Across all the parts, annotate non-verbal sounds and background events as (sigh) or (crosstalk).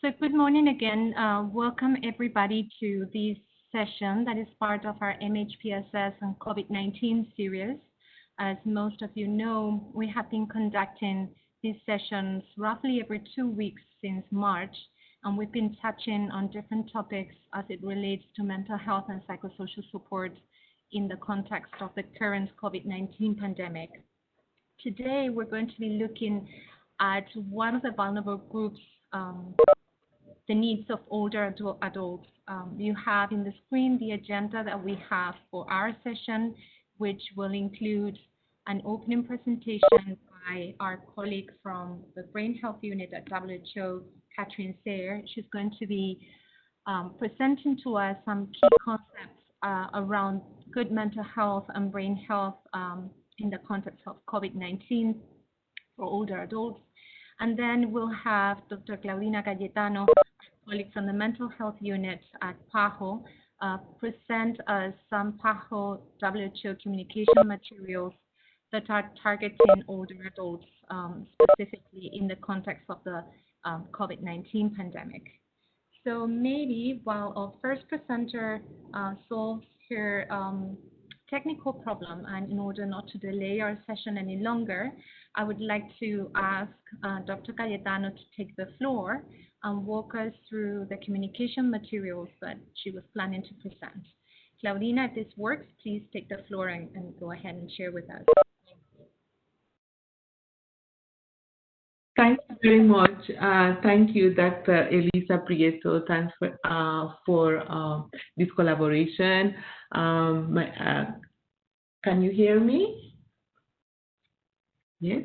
So good morning again. Uh, welcome everybody to this session that is part of our MHPSS and COVID-19 series. As most of you know, we have been conducting these sessions roughly every two weeks since March, and we've been touching on different topics as it relates to mental health and psychosocial support in the context of the current COVID-19 pandemic. Today, we're going to be looking at one of the vulnerable groups um, the needs of older adults. Um, you have in the screen the agenda that we have for our session, which will include an opening presentation by our colleague from the Brain Health Unit at WHO, Catherine Seeher. She's going to be um, presenting to us some key concepts uh, around good mental health and brain health um, in the context of COVID-19 for older adults. And then we'll have Dr. Claudina Cayetano, colleague from the Mental Health Unit at PAHO, uh, present uh, some PAHO WHO communication materials that are targeting older adults, um, specifically in the context of the um, COVID-19 pandemic. So maybe while our first presenter uh, solves her um, technical problem, and in order not to delay our session any longer, I would like to ask uh, Dr. Cayetano to take the floor and walk us through the communication materials that she was planning to present. Claudina, if this works, please take the floor and, and go ahead and share with us. Thank you very much. Uh, thank you, Dr. Elisa Prieto. Thanks for, uh, for uh, this collaboration. Um, my, uh, can you hear me? Yes?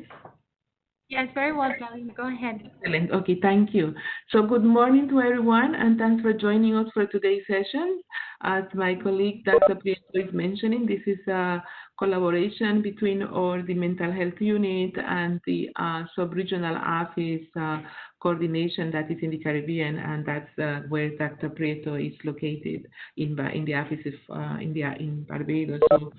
Yes, very well, Darlene. Go ahead. Excellent. Okay, thank you. So good morning to everyone, and thanks for joining us for today's session. As my colleague Dr. Prieto is mentioning, this is a collaboration between our the mental health unit and the uh, sub-regional office uh, coordination that is in the Caribbean, and that's uh, where Dr. Prieto is located in in the office of uh, India in Barbados. So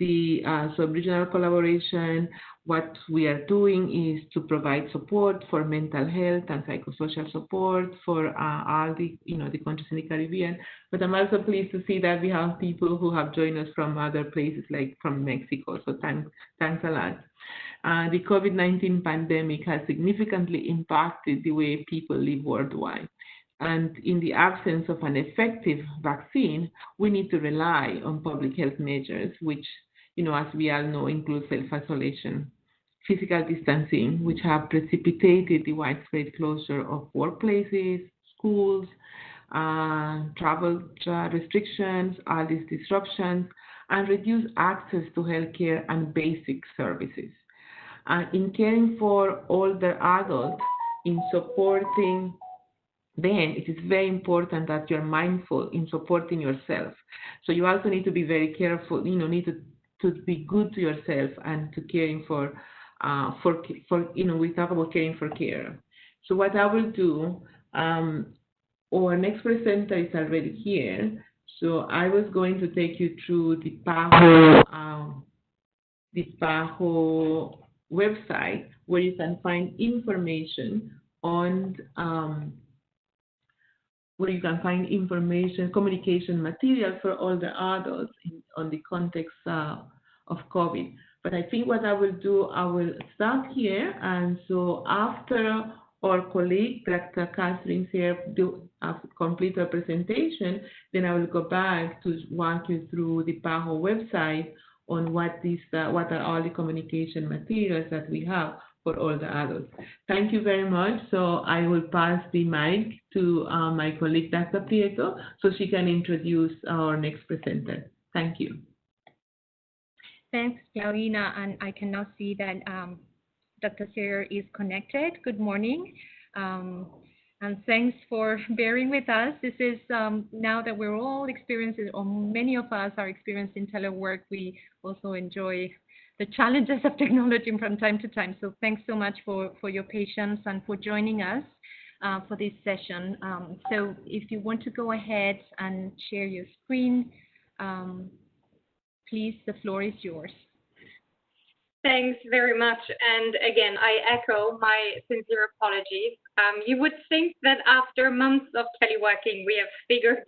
the uh, sub-regional collaboration, what we are doing is to provide support for mental health and psychosocial support for uh, all the, you know, the countries in the Caribbean. But I'm also pleased to see that we have people who have joined us from other places, like from Mexico. So thanks, thanks a lot. Uh, the COVID-19 pandemic has significantly impacted the way people live worldwide. And in the absence of an effective vaccine, we need to rely on public health measures, which you know, as we all know, include self-isolation, physical distancing, which have precipitated the widespread closure of workplaces, schools, uh, travel uh, restrictions, all these disruptions, and reduce access to healthcare and basic services. And in caring for older adults, in supporting then it is very important that you're mindful in supporting yourself. So you also need to be very careful, you know, need to to be good to yourself and to caring for uh, for for you know we talk about caring for care. So what I will do, um, our next presenter is already here. So I was going to take you through the PAHO um, the PAHO website where you can find information on um, where you can find information, communication material for all the adults in, on the context uh, of COVID. But I think what I will do, I will start here. And so after our colleague, Dr. Catherine here, do uh, complete her presentation, then I will go back to walk you through the PAHO website on what what are all the communication materials that we have for all the adults. Thank you very much. So I will pass the mic to uh, my colleague, Dr. Prieto, so she can introduce our next presenter. Thank you. Thanks, Claudina. And I can now see that um, Dr. Seeher is connected. Good morning. Um, and thanks for bearing with us. This is um, now that we're all experiencing, or many of us are experiencing telework, we also enjoy the challenges of technology from time to time. So thanks so much for, for your patience and for joining us uh, for this session. Um, so if you want to go ahead and share your screen, um, please, the floor is yours. Thanks very much. And again, I echo my sincere apologies. Um, you would think that after months of teleworking, we have figured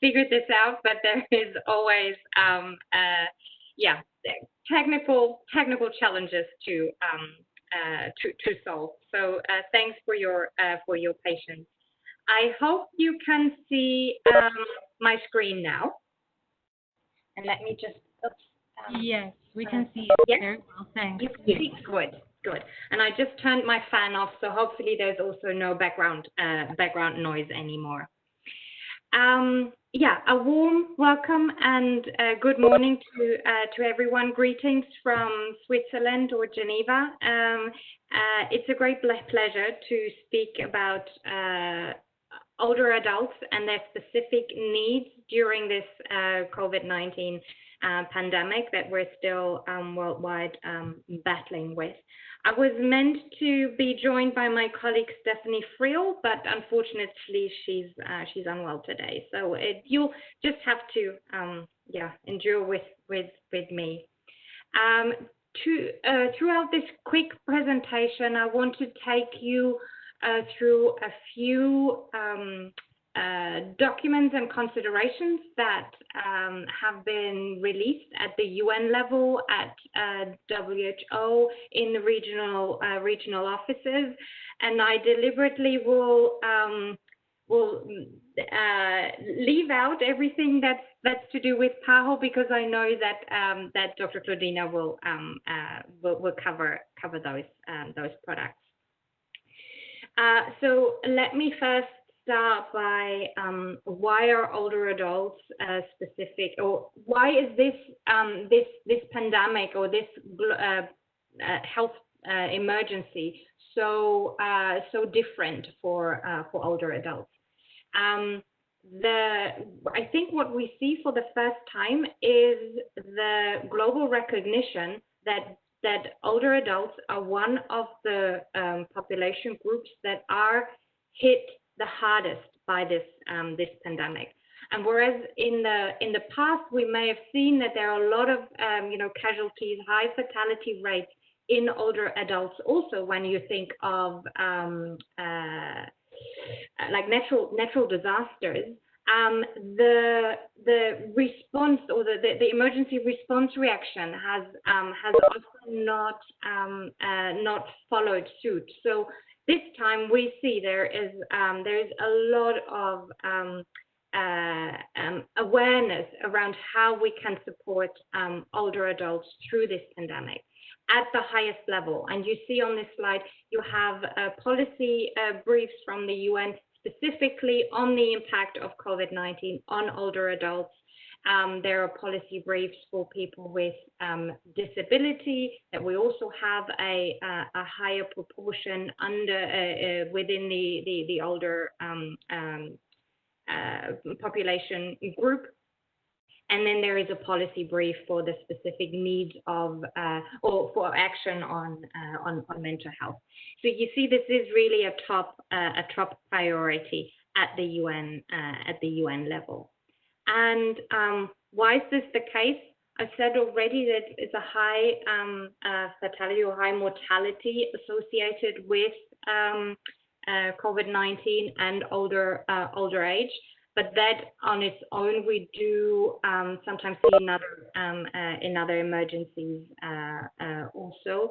figured this out, but there (laughs) is always, um, uh, yeah, technical technical challenges to um, uh, to to solve. So uh, thanks for your uh, for your patience. I hope you can see um, my screen now. And let me just. Um, yes, we can see it yes? very well. Thanks. You can see good, good. And I just turned my fan off, so hopefully there's also no background uh, background noise anymore. Um, yeah, a warm welcome and uh, good morning to uh, to everyone. Greetings from Switzerland or Geneva. Um, uh, it's a great pleasure to speak about uh, older adults and their specific needs during this uh, COVID-19 uh, pandemic that we're still um, worldwide um, battling with. I was meant to be joined by my colleague Stephanie Fréel, but unfortunately she's uh, she's unwell today. So it, you'll just have to um, yeah endure with with with me. Um, to, uh, throughout this quick presentation, I want to take you uh, through a few um, uh, documents and considerations that um, have been released at the UN level, at uh, WHO, in the regional uh, regional offices, and I deliberately will will uh, leave out everything that's that's to do with PAHO because I know that um, that Dr. Claudina will um, uh, will, will cover cover those um, those products. So let me first start by um, why are older adults uh, specific, or why is this um, this this pandemic or this uh, uh health uh, emergency so uh, so different for for older adults? Um, the I think what we see for the first time is the global recognition that that older adults are one of the um, population groups that are hit the hardest by this um, this pandemic. And whereas in the in the past we may have seen that there are a lot of um, you know casualties, high fatality rates in older adults, also when you think of um, uh, like natural natural disasters, um, the the response or the, the, the, emergency response reaction has um, has often not um, uh, not followed suit. So this time we see there is um, there is a lot of um, uh, um, awareness around how we can support older adults through this pandemic at the highest level. And you see on this slide, you have uh, policy uh, briefs from the UN specifically on the impact of COVID-19 on older adults. Um, there are policy briefs for people with um, disability that we also have a, a, a higher proportion under uh, uh, within the, the, the older um, um uh, population group. And then there is a policy brief for the specific needs of uh, or for action on, uh, on, on mental health. So you see, this is really a top uh, a top priority at the UN at the UN level. And um, why is this the case? I said already that it's a high um, uh, fatality or high mortality associated with um, uh, COVID-19 and older older age but that on its own we do um, sometimes see in other um, uh, in other emergencies uh, uh, also.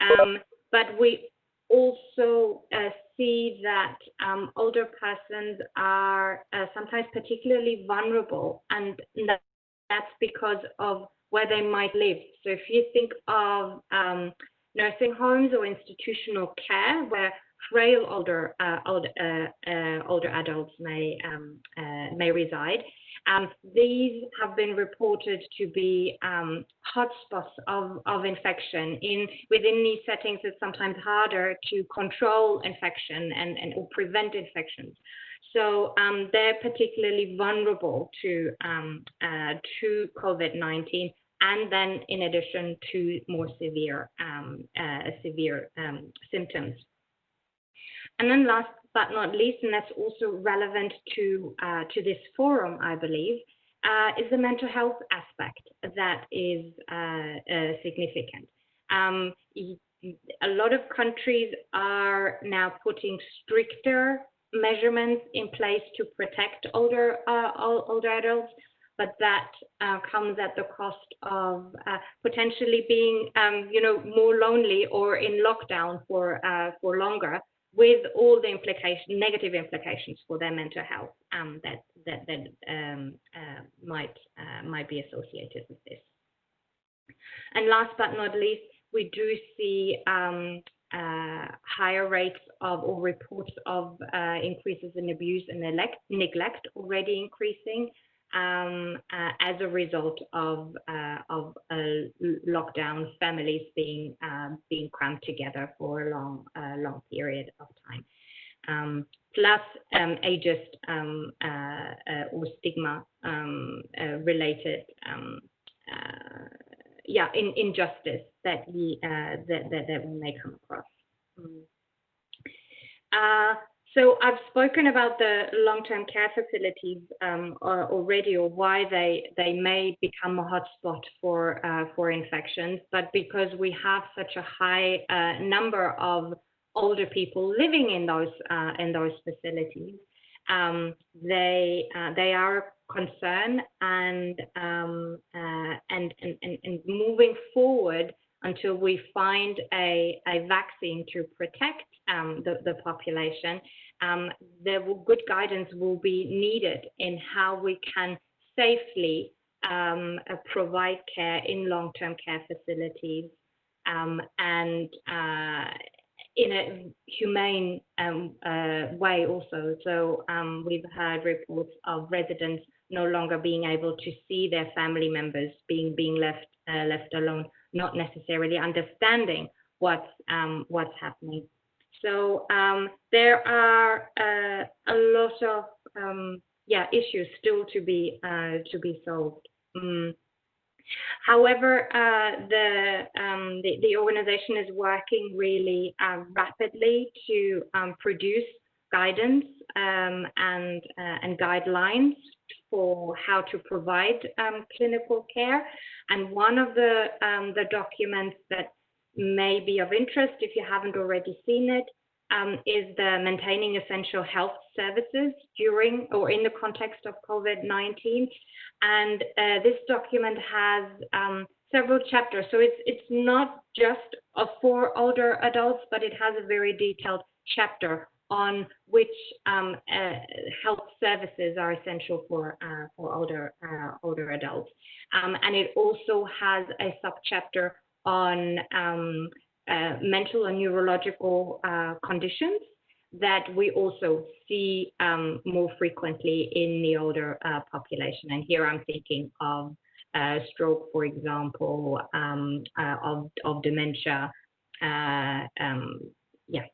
Um, but we also uh, see that um, older persons are uh, sometimes particularly vulnerable, and that's because of where they might live. So if you think of um, nursing homes or institutional care, where frail older uh, older, uh, uh, older adults may um, uh, may reside. Um, these have been reported to be um, hotspots of, of infection. In within these settings, it's sometimes harder to control infection and, and or prevent infections. So um, they're particularly vulnerable to um, uh, to COVID-19 and then in addition to more severe um, uh, severe um, symptoms. And then last but not least, and that's also relevant to, uh, to this forum, I believe, uh, is the mental health aspect that is uh, uh significant. Um, a lot of countries are now putting stricter measurements in place to protect older uh, older adults, but that uh, comes at the cost of potentially being, um, you know, more lonely or in lockdown for for longer, with all the implications, negative implications for their mental health um, that that that um, uh, might uh, might be associated with this. And last but not least, we do see um, uh, higher rates of or reports of uh, increases in abuse and neglect already increasing um, uh, as a result of uh, of a lockdown, families being um, being crammed together for a long long period of time. Um, plus um, ageist um, uh, or stigma um, related yeah, in, injustice that we uh, that, that, that we may come across. Mm. So I've spoken about the long-term care facilities um, already, or why they they may become a hotspot for uh, for infections. But because we have such a high uh, number of older people living in those uh, in those facilities, um, they uh, they are concern and, um, uh, and, and, and, and moving forward until we find a, a vaccine to protect um, the, the population, um, there will, good guidance will be needed in how we can safely um, uh, provide care in long-term care facilities um, and uh, in a humane um, uh, way also. So um, we've heard reports of residents no longer being able to see their family members being being left uh, left alone, not necessarily understanding what's um, what's happening. So um, there are uh, a lot of um, yeah issues still to be uh, to be solved. Mm. However, uh, the, um, the, the organization is working really uh, rapidly to um, produce guidance um, and uh, and guidelines for how to provide clinical care. And one of the, the documents that may be of interest, if you haven't already seen it, um, is the maintaining essential health services during or in the context of COVID-19. And uh, this document has um, several chapters. So it's, it's not just for older adults, but it has a very detailed chapter on which um, uh, health services are essential for uh, for older uh, older adults, um, and it also has a subchapter on um, uh, mental and neurological uh, conditions that we also see um, more frequently in the older uh, population. And here I'm thinking of stroke, for example, um, of of dementia. Um, yeah.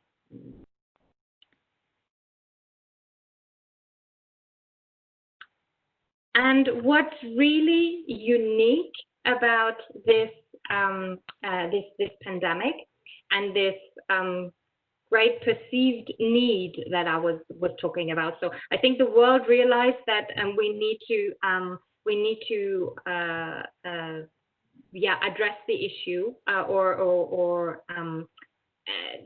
And what's really unique about this um, uh, this this pandemic and this um, great perceived need that I was was talking about. So I think the world realized that um, we need to um, we need to uh, uh, yeah address the issue uh, or or, or um, uh,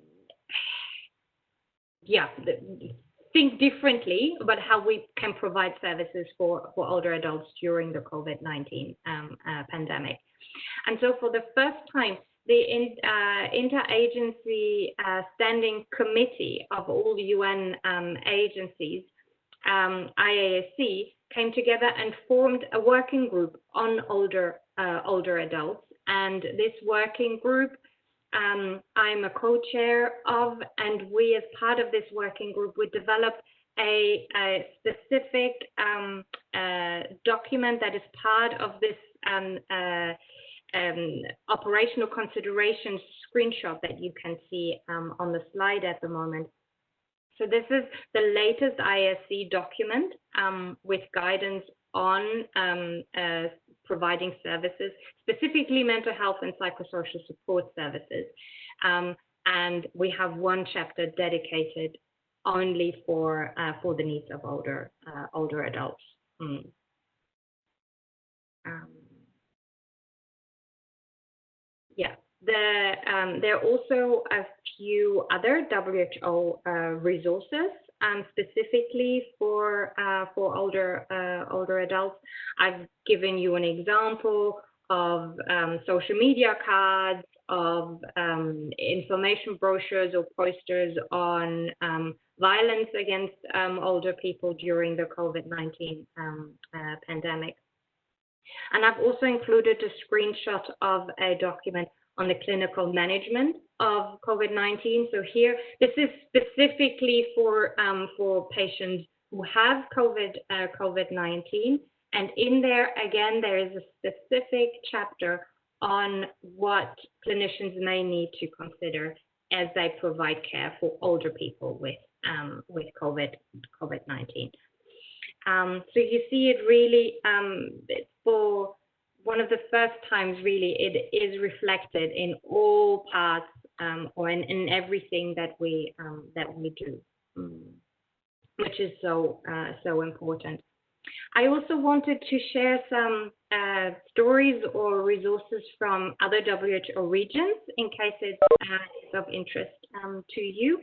yeah think differently about how we can provide services for, for older adults during the COVID-19 um, uh, pandemic. And so for the first time, the in, uh, interagency uh, standing committee of all the UN um, agencies, um, IASC, came together and formed a working group on older uh, older adults. And this working group um, I'm a co-chair of, and we as part of this working group, we developed a, a specific um, uh, document that is part of this um, um, operational considerations screenshot that you can see um, on the slide at the moment. So this is the latest ISC document um, with guidance on uh, providing services, specifically mental health and psychosocial support services. Um, and we have one chapter dedicated only for uh, for the needs of older uh, older adults. Mm. Um, yeah, The, um, there are also a few other WHO uh, resources um, specifically for uh, for older uh, older adults. I've given you an example of um, social media cards, of um, information brochures or posters on um, violence against um, older people during the COVID-19 um, uh, pandemic. And I've also included a screenshot of a document on the clinical management of COVID-19. So here, this is specifically for um, for patients who have COVID uh, COVID-19, and in there again there is a specific chapter on what clinicians may need to consider as they provide care for older people with um, with COVID COVID-19. Um, so you see it really um, for one of the first times really it is reflected in all parts um, or in, in, everything that we um, that we do, mm, which is so uh, so important. I also wanted to share some uh, stories or resources from other WHO regions in case it's, uh, of interest um, to you.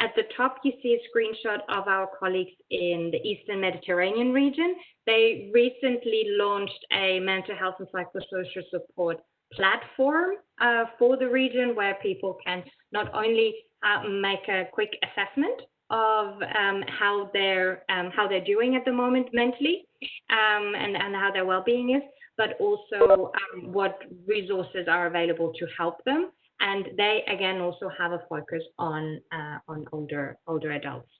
At the top, you see a screenshot of our colleagues in the Eastern Mediterranean region. They recently launched a mental health and psychosocial support platform uh, for the region where people can not only uh, make a quick assessment of um, how they're um, how they're doing at the moment mentally um, and and how their well-being is, but also um, what resources are available to help them. And they again also have a focus on uh, on older older adults.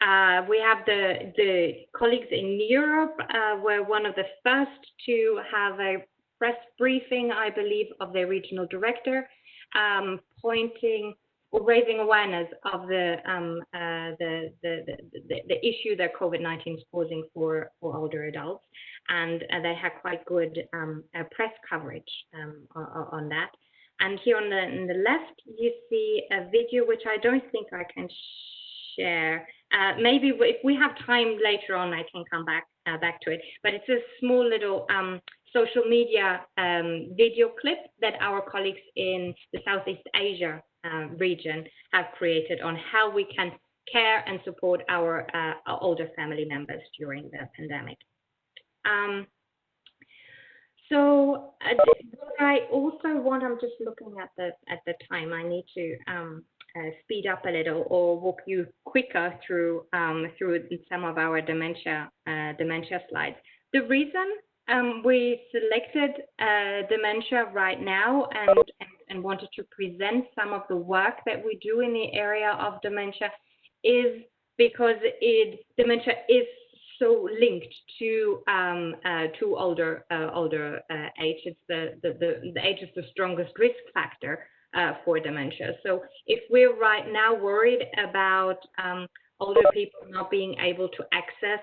Uh, we have the the colleagues in Europe uh, were one of the first to have a press briefing, I believe, of their regional director, um, pointing raising awareness of the, um, uh, the, the, the, the, issue that COVID-19 is causing for, for older adults. And uh, they had quite good um, uh, press coverage um, on, that. And here on the, on the left, you see a video which I don't think I can share. Uh, maybe if we have time later on, I can come back uh, back to it. But it's a small little um, social media um, video clip that our colleagues in the Southeast Asia uh, region have created on how we can care and support our, uh, our older family members during the pandemic. Um, so uh, I also want, I'm just looking at the at the time, I need to um, uh, speed up a little or walk you quicker through um, through some of our dementia uh, dementia slides. The reason um, we selected uh, dementia right now and, and, and, wanted to present some of the work that we do in the area of dementia is because it, dementia is so linked to um, uh, to older uh, older uh, age. It's the, the, the, the, age is the strongest risk factor uh, for dementia. So if we're right now worried about um, older people not being able to access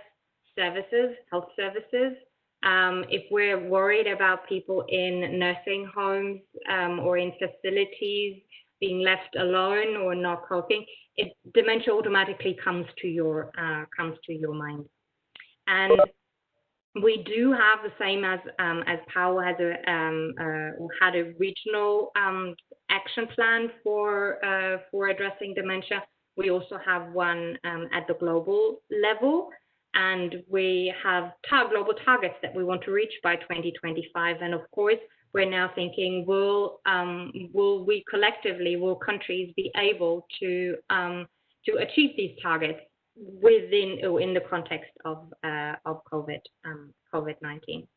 services, health services, um, if we're worried about people in nursing homes um, or in facilities being left alone or not coping, it, dementia automatically comes to your uh, comes to your mind. And we do have the same as um, as PAHO has a um, uh, had a regional um, action plan for uh, for addressing dementia. We also have one um, at the global level and we have global targets that we want to reach by 2025. And of course, we're now thinking, will um, will we collectively, will countries be able to um, to achieve these targets within or in the context of uh, of COVID um, COVID 19?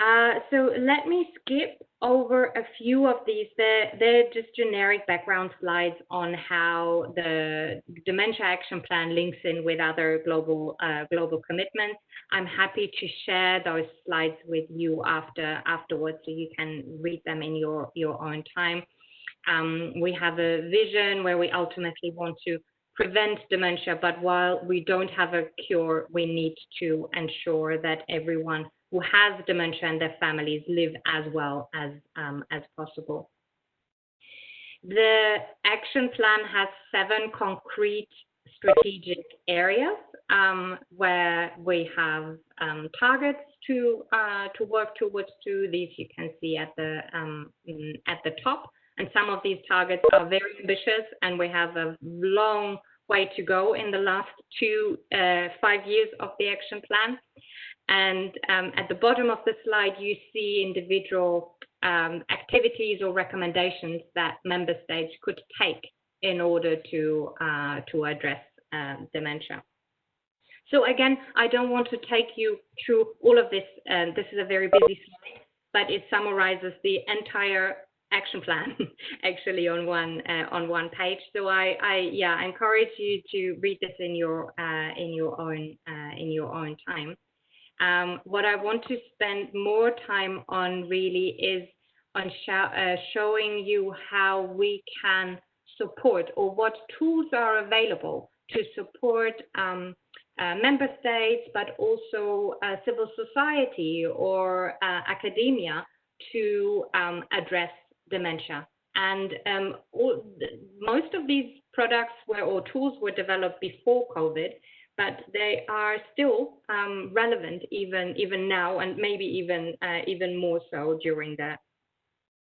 Uh, so let me skip over a few of these. They're, they're just generic background slides on how the Dementia Action Plan links in with other global uh, global commitments. I'm happy to share those slides with you after afterwards, so you can read them in your your own time. Um, we have a vision where we ultimately want to prevent dementia, but while we don't have a cure, we need to ensure that everyone who has dementia and their families live as well as, um, as possible. The action plan has seven concrete strategic areas um, where we have um, targets to uh, to work towards. To these you can see at the um, at the top, and some of these targets are very ambitious, and we have a long way to go in the last two uh, five years of the action plan. And um, at the bottom of the slide, you see individual um, activities or recommendations that member states could take in order to uh, to address uh, dementia. So again, I don't want to take you through all of this. Uh, this is a very busy slide, but it summarizes the entire action plan (laughs) actually on one uh, on one page. So I, I yeah encourage you to read this in your uh, in your own uh, in your own time. Um, what I want to spend more time on really is on uh, showing you how we can support or what tools are available to support um, uh, member states, but also uh, civil society or uh, academia to um, address dementia. And um, all, most of these products were or tools were developed before COVID, but they are still um, relevant even even now, and maybe even uh, even more so during the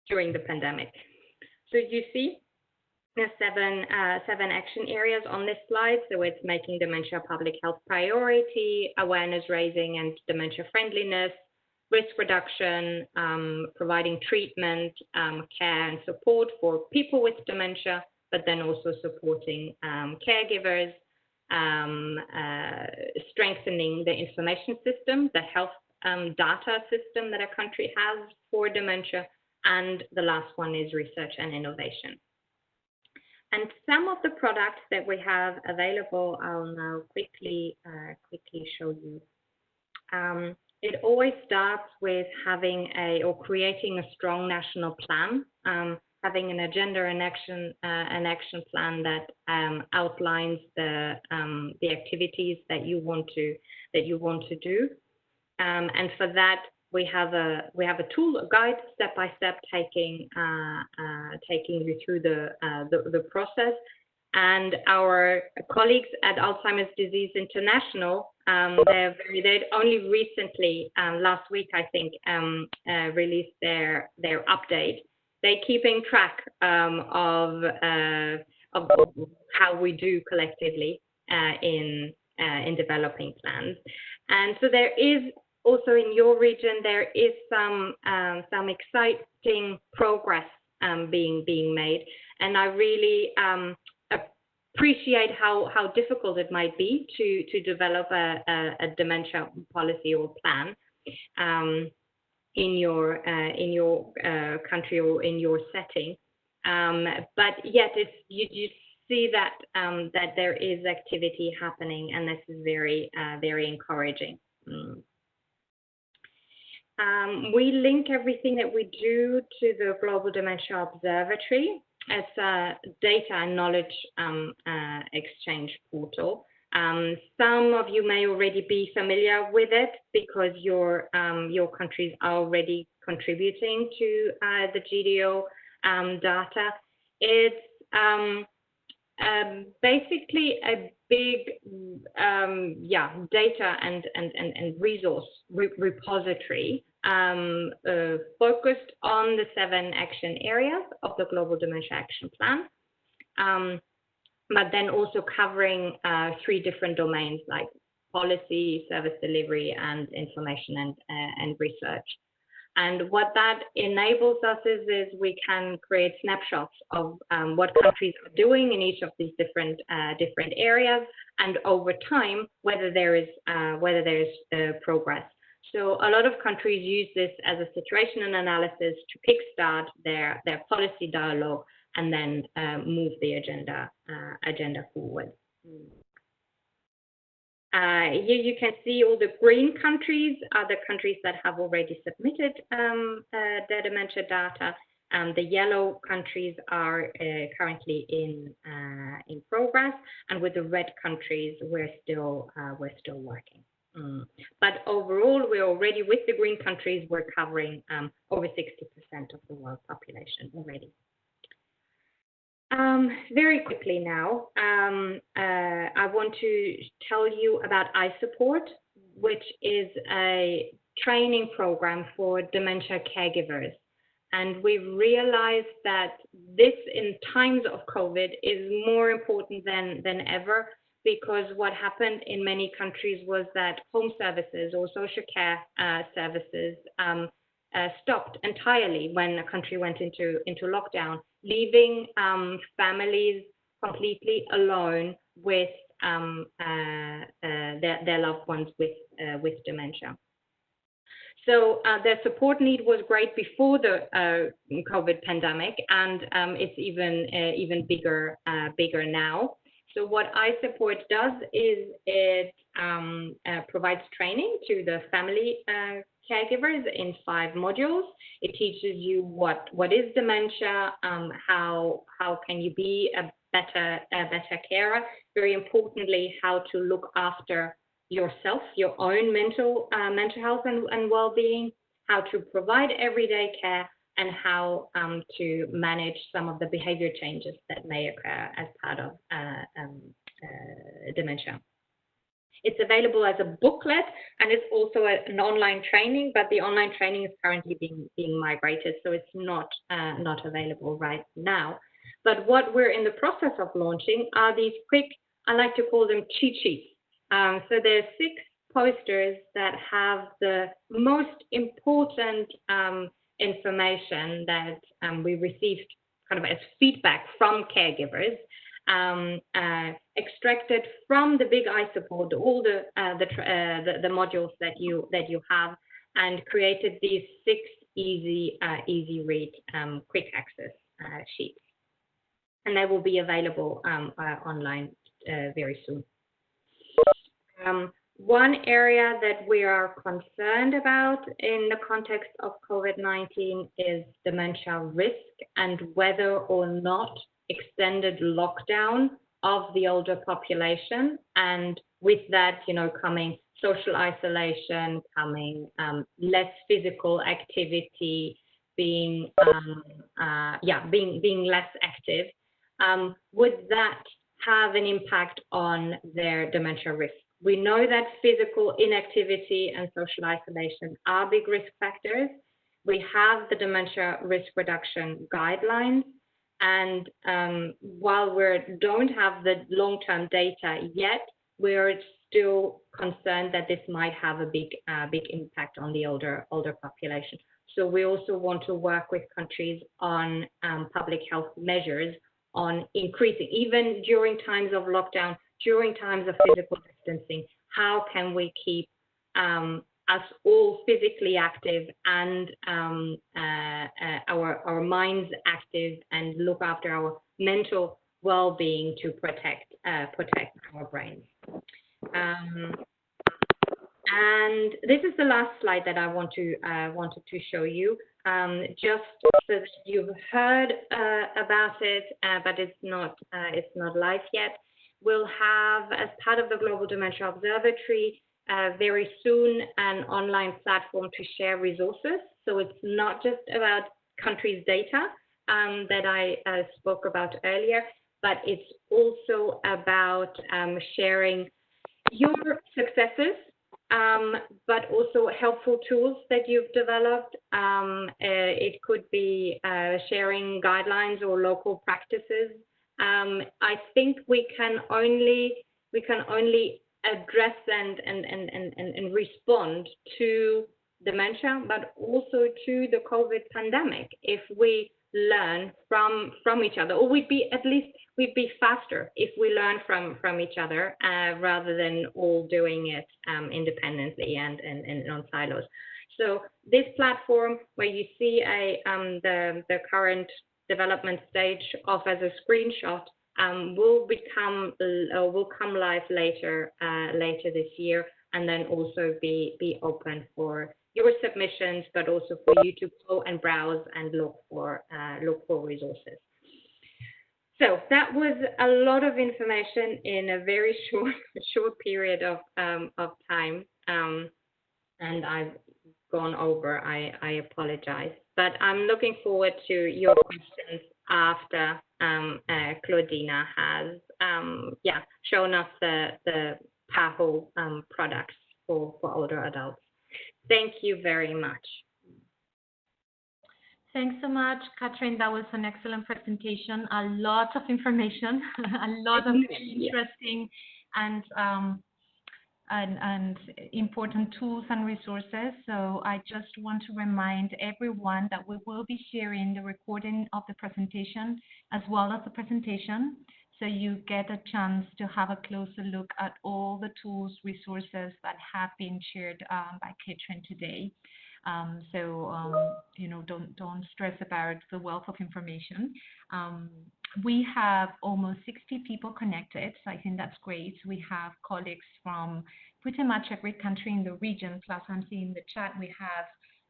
during the pandemic. So you see seven, uh, seven action areas on this slide. So it's making dementia a public health priority, awareness raising and dementia friendliness, risk reduction, um, providing treatment, um, care and support for people with dementia, but then also supporting um, caregivers, um, uh, strengthening the information system, the health um, data system that a country has for dementia, and the last one is research and innovation. And some of the products that we have available, I'll now quickly uh, quickly show you. Um, it always starts with having a or creating a strong national plan, um, having an agenda and action uh, an action plan that um, outlines the um, the activities that you want to that you want to do. Um, and for that, we have a we have a tool, a guide, step by step, taking uh, uh, taking you through the, uh, the, the process. And our colleagues at Alzheimer's Disease International, um, they're very, they only recently, um, last week I think, um, uh, released their their update. They're keeping track um, of, uh, of how we do collectively uh, in in developing plans. And so there is also in your region, there is some um, some exciting progress um, being being made, and I really um, appreciate how how difficult it might be to to develop a, a, a dementia policy or plan um, in your uh, in your uh, country or in your setting. Um, but yet, it's you, you see that um, that there is activity happening, and this is very uh, very encouraging. Mm. Um, we link everything that we do to the Global Dementia Observatory. It's a data and knowledge um, uh, exchange portal. Um, some of you may already be familiar with it because your um, your countries are already contributing to uh, the GDO um, data. It's um, basically a big um, yeah data and and and, and resource re repository uh, focused on the seven action areas of the Global Dementia Action Plan, but then also covering uh, three different domains like policy, service delivery, and information and, uh, and research. And what that enables us is, is we can create snapshots of um, what countries are doing in each of these different uh, different areas, and over time whether there is uh, whether there is uh, progress. So a lot of countries use this as a situation and analysis to kickstart their their policy dialogue and then uh, move the agenda uh, agenda forward. Uh, here you can see all the green countries are the countries that have already submitted um, uh, their dementia data. Um, the yellow countries are uh, currently in uh, in progress, and with the red countries, we're still uh, we're still working. Mm. But overall, we're already with the green countries, we're covering um, over 60% of the world population already. Um, very quickly now, um, uh, I want to tell you about iSupport, which is a training program for dementia caregivers. And we've realized that this, in times of COVID, is more important than, than ever because what happened in many countries was that home services or social care uh, services um, uh, stopped entirely when a country went into, into lockdown, leaving um, families completely alone with um, uh, uh their, their loved ones with, uh, with dementia. So uh, their support need was great before the COVID pandemic, and um, it's even even bigger bigger now. So what iSupport does is it um, uh, provides training to the family uh, caregivers in five modules. It teaches you what what is dementia, um, how how can you be a better a better carer. Very importantly, how to look after yourself, your own mental uh, mental health and, and well-being, how to provide everyday care, and how um, to manage some of the behavior changes that may occur as part of uh, um, uh, dementia. It's available as a booklet and it's also a, an online training, but the online training is currently being, being migrated, so it's not, uh, not available right now. But what we're in the process of launching are these quick, I like to call them cheat sheets um, so there are six posters that have the most important um, information that um, we received kind of as feedback from caregivers, um, uh, extracted from the big iSupport, all the, uh, the, uh, the, the, modules that you, that you have, and created these six easy, uh, easy read, um, quick access uh, sheets. And they will be available um, uh, online very soon. One area that we are concerned about in the context of COVID-19 is dementia risk and whether or not extended lockdown of the older population and with that, you know, coming social isolation, coming um, less physical activity, being um, uh, yeah, being being less active, um, would that have an impact on their dementia risk? We know that physical inactivity and social isolation are big risk factors. We have the dementia risk reduction guidelines. And um, while we don't have the long-term data yet, we're still concerned that this might have a big, uh, big impact on the older, older population. So we also want to work with countries on um, public health measures on increasing, even during times of lockdown, during times of physical distancing, how can we keep um, us all physically active and um, uh, uh, our, our minds active and look after our mental well-being to protect, uh, protect our brains. Um, and this is the last slide that I want to uh, wanted to show you, um, just so that you've heard uh, about it, uh, but it's not it's not live yet. We'll have, as part of the Global Dementia Observatory, uh, very soon an online platform to share resources. So it's not just about countries' data um, that I uh, spoke about earlier, but it's also about um, sharing your successes, um, but also helpful tools that you've developed. Um, uh, it could be uh, sharing guidelines or local practices um, I think we can only we can only address and and, and, and, and respond to dementia, but also to the COVID pandemic if we learn from from each other, or we'd be at least we'd be faster if we learn from from each other uh, rather than all doing it um, independently and, and and on silos. So this platform where you see a um, the the current development stage of as a screenshot um, will become uh, will come live later uh, later this year, and then also be be open for your submissions, but also for you to go and browse and look for uh, look for resources. So that was a lot of information in a very (laughs) short short period of um, of time, um, and I've gone over. I, I apologize. But I'm looking forward to your questions after um, uh, Claudina has um, yeah shown us the the PAHO um, products for, for older adults. Thank you very much. Thanks so much, Catherine. That was an excellent presentation. A lot of information, (laughs) a lot of (laughs) really interesting and um, and, and, important tools and resources. So I just want to remind everyone that we will be sharing the recording of the presentation as well as the presentation. So you get a chance to have a closer look at all the tools, resources that have been shared um, by Catherine today. Um, so um, you know, don't don't stress about the wealth of information. Um, we have almost 60 people connected, so I think that's great. We have colleagues from pretty much every country in the region. Plus, I'm seeing in the chat we have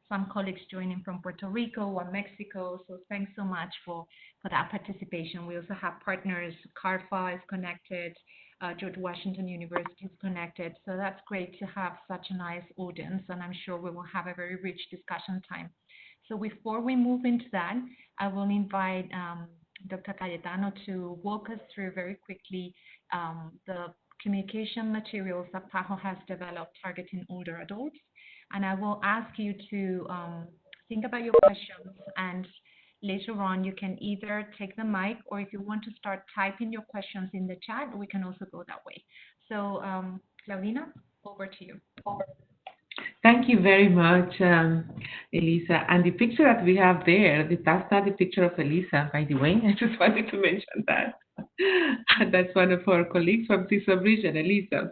some colleagues joining from Puerto Rico or Mexico. So thanks so much for, for that participation. We also have partners, CARPHA is connected, uh, George Washington University is connected. So that's great to have such a nice audience, and I'm sure we will have a very rich discussion time. So before we move into that, I will invite um, Dr. Cayetano to walk us through very quickly um, the communication materials that PAHO has developed targeting older adults. And I will ask you to um, think about your questions and later on you can either take the mic or if you want to start typing your questions in the chat, we can also go that way. So um, Claudina, over to you. Thank you very much, um, Elisa. And the picture that we have there, that's not the picture of Elisa, by the way. (laughs) I just wanted to mention that. (laughs) that's one of our colleagues from CISO region, Elisa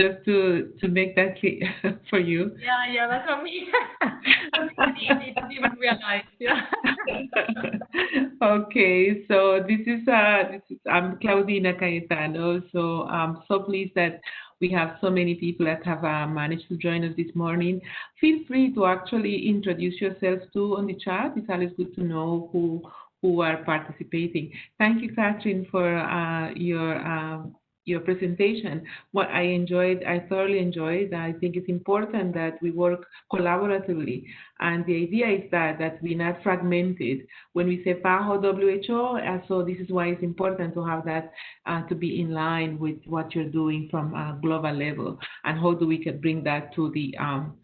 just to to make that clear (laughs) for you. Yeah, yeah, that's what me. I (laughs) didn't even realize. Yeah. (laughs) okay, so this is uh this is I'm Claudina Cayetano. So I'm so pleased that we have so many people that have uh, managed to join us this morning. Feel free to actually introduce yourselves too on the chat. It's always good to know who who are participating. Thank you, Catherine, for uh, your um, your presentation. What I enjoyed, I thoroughly enjoyed. I think it's important that we work collaboratively. And the idea is that, that we're not fragmented. When we say PAHO WHO, uh, so this is why it's important to have that uh, to be in line with what you're doing from a global level. And how do we can bring that to the, um,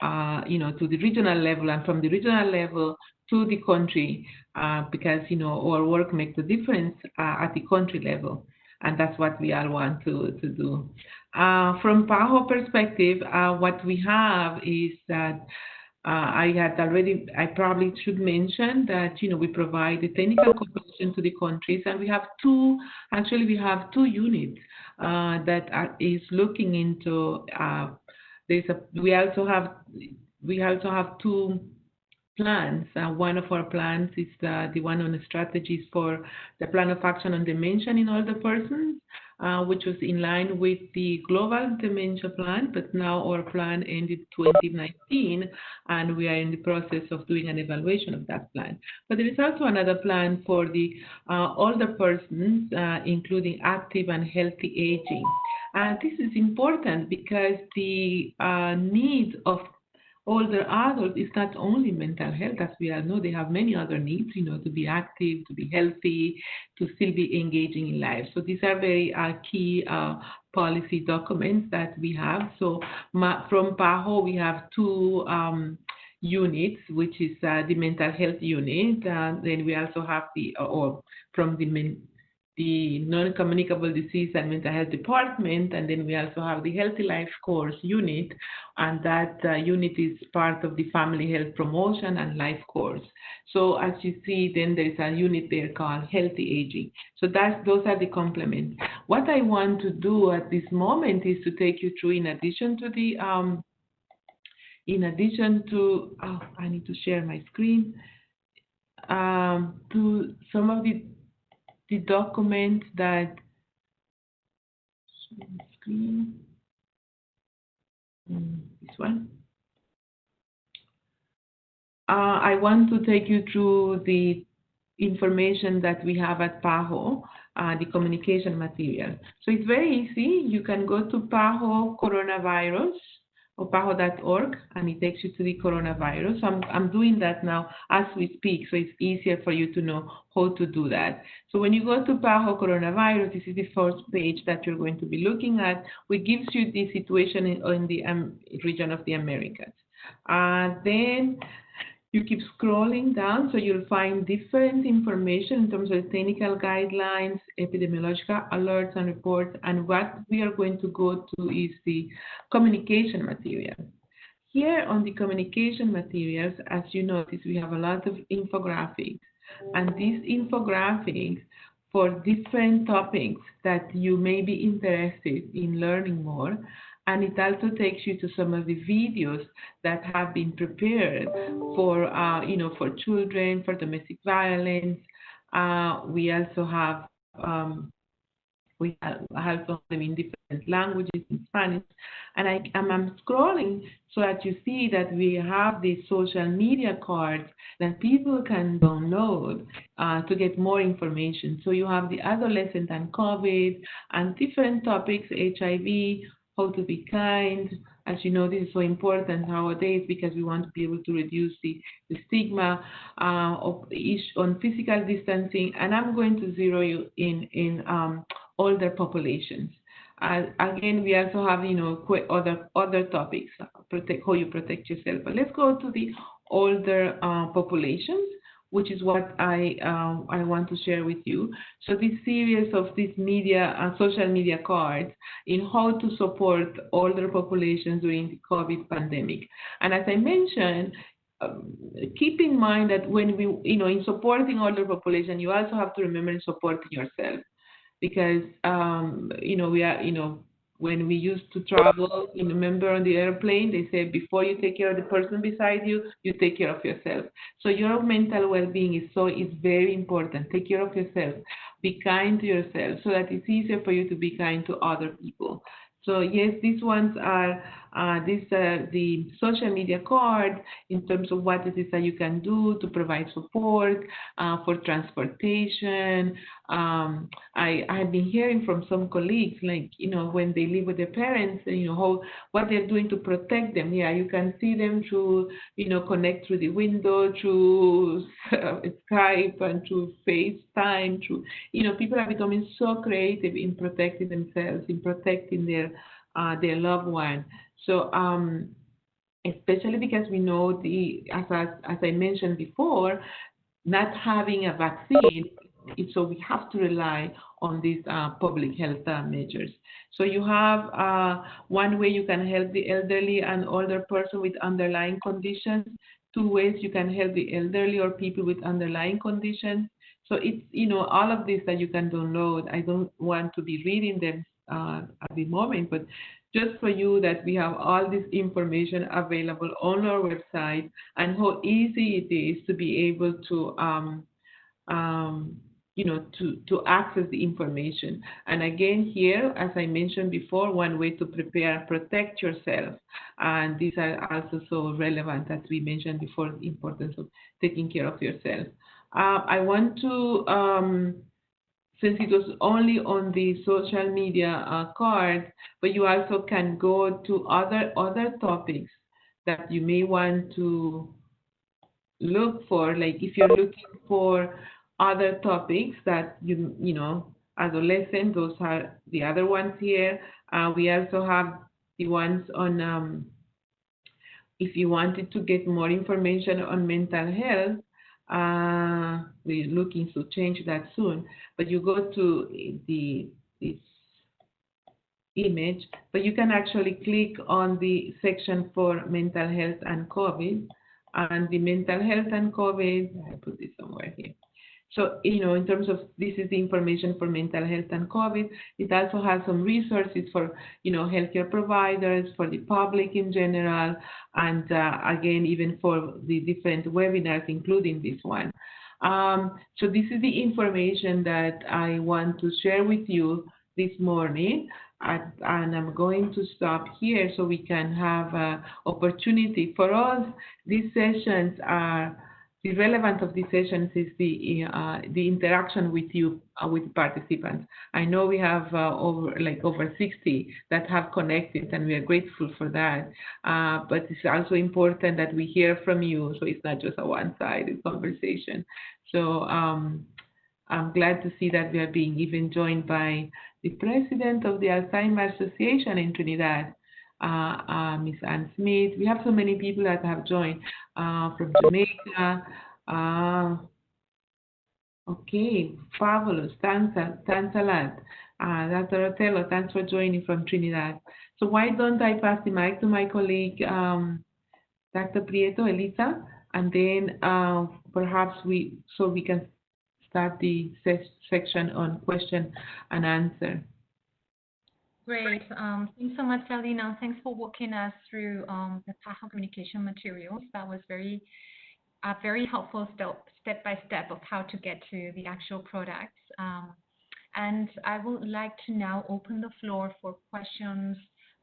uh, you know, to the regional level and from the regional level to the country uh, because, you know, our work makes a difference uh, at the country level and that's what we all want to, to do. Uh, from PAHO perspective, uh, what we have is that uh, I had already, I probably should mention that, you know, we provide the technical cooperation to the countries and we have two, actually we have two units uh, that are, is looking into, uh, there's a, we also have, we also have two plans. Uh, one of our plans is uh, the one on the strategies for the plan of action on dementia in older persons, uh, which was in line with the global dementia plan, but now our plan ended 2019, and we are in the process of doing an evaluation of that plan. But there is also another plan for the uh, older persons, uh, including active and healthy aging. And this is important because the uh, needs of older adults is not only mental health, as we all know, they have many other needs, you know, to be active, to be healthy, to still be engaging in life. So these are very uh, key uh, policy documents that we have. So from PAHO, we have two um, units, which is uh, the mental health unit. And then we also have the, or from the the non-communicable disease and mental health department, and then we also have the Healthy Life course unit, and that uh, unit is part of the Family Health Promotion and Life course. So as you see, then there is a unit there called Healthy Aging. So that's those are the complements. What I want to do at this moment is to take you through, in addition to the, um, in addition to, oh, I need to share my screen, um, to some of the the document that screen mm, this one. Uh, I want to take you through the information that we have at PAHO, uh, the communication material. So it's very easy. You can go to PAHO coronavirus or PAHO.org, and it takes you to the coronavirus. So I'm, I'm doing that now as we speak, so it's easier for you to know how to do that. So when you go to PAHO coronavirus, this is the first page that you're going to be looking at, which gives you the situation in, in the um, region of the Americas. Uh, then you keep scrolling down, so you'll find different information in terms of technical guidelines, epidemiological alerts and reports, and what we are going to go to is the communication material. Here on the communication materials, as you notice, we have a lot of infographics, and these infographics for different topics that you may be interested in learning more and it also takes you to some of the videos that have been prepared for uh, you know for children for domestic violence uh, we also have um, we have them in different languages in Spanish and I, am scrolling so that you see that we have these social media cards that people can download uh, to get more information. So you have the adolescent and COVID and different topics, HIV, how to be kind. As you know, this is so important nowadays because we want to be able to reduce the, the stigma uh, of each, on physical distancing. And I'm going to zero you in in um, older populations. Uh, again, we also have you know other other topics, protect how you protect yourself. But let's go to the older uh, populations which is what I um, I want to share with you. So this series of these media uh, social media cards in how to support older populations during the COVID pandemic. And as I mentioned, um, keep in mind that when we, you know, in supporting older population, you also have to remember supporting yourself because, um, you know, we are, you know, when we used to travel, you remember on the airplane, they said before you take care of the person beside you, you take care of yourself. So your mental well-being is so is very important. Take care of yourself. Be kind to yourself so that it's easier for you to be kind to other people. So yes, these ones are uh, these are the social media card in terms of what it is that you can do to provide support uh, for transportation. Um, I have been hearing from some colleagues, like you know, when they live with their parents, you know, how what they're doing to protect them. Yeah, you can see them through, you know, connect through the window, through uh, Skype, and through FaceTime. Through, you know, people are becoming so creative in protecting themselves, in protecting their uh, their loved one. So um, especially because we know the as, as, as I mentioned before, not having a vaccine, so we have to rely on these uh, public health uh, measures. So you have uh, one way you can help the elderly and older person with underlying conditions. Two ways you can help the elderly or people with underlying conditions. So it's you know all of this that you can download. I don't want to be reading them uh, at the moment, but just for you that we have all this information available on our website and how easy it is to be able to um, um, you know to to access the information. And again here as i mentioned before one way to prepare and protect yourself. And these are also so relevant as we mentioned before the importance of taking care of yourself. Uh, i want to um, since it was only on the social media uh, card, but you also can go to other other topics that you may want to look for. Like if you're looking for other topics that you you know adolescent, those are the other ones here. Uh, we also have the ones on um, if you wanted to get more information on mental health, uh, we're looking to change that soon. But you go to the this image, but you can actually click on the section for mental health and COVID. And the mental health and COVID, I put this somewhere here. So, you know, in terms of this is the information for mental health and COVID, it also has some resources for, you know, healthcare providers, for the public in general, and uh, again, even for the different webinars, including this one. Um, so this is the information that I want to share with you this morning. At, and I'm going to stop here so we can have uh, opportunity. For us, these sessions are the relevance of these sessions is the uh, the interaction with you uh, with participants. I know we have uh, over like over 60 that have connected, and we are grateful for that. Uh, but it's also important that we hear from you, so it's not just a one-sided conversation. So um, I'm glad to see that we are being even joined by the president of the Alzheimer's Association in Trinidad, uh, uh, Miss Ann Smith. We have so many people that have joined uh, from Jamaica. Uh, okay, fabulous. Thanks, thanks a lot. Uh, Dr. Otello, thanks for joining from Trinidad. So why don't I pass the mic to my colleague, um, Dr. Prieto, Elisa, and then uh, perhaps we, so we can start the section on question and answer. Great. Um, thanks so much, Claudina. Thanks for walking us through um, the PAHO communication materials. That was very, uh, very helpful step, step by step of how to get to the actual products. Um, and I would like to now open the floor for questions,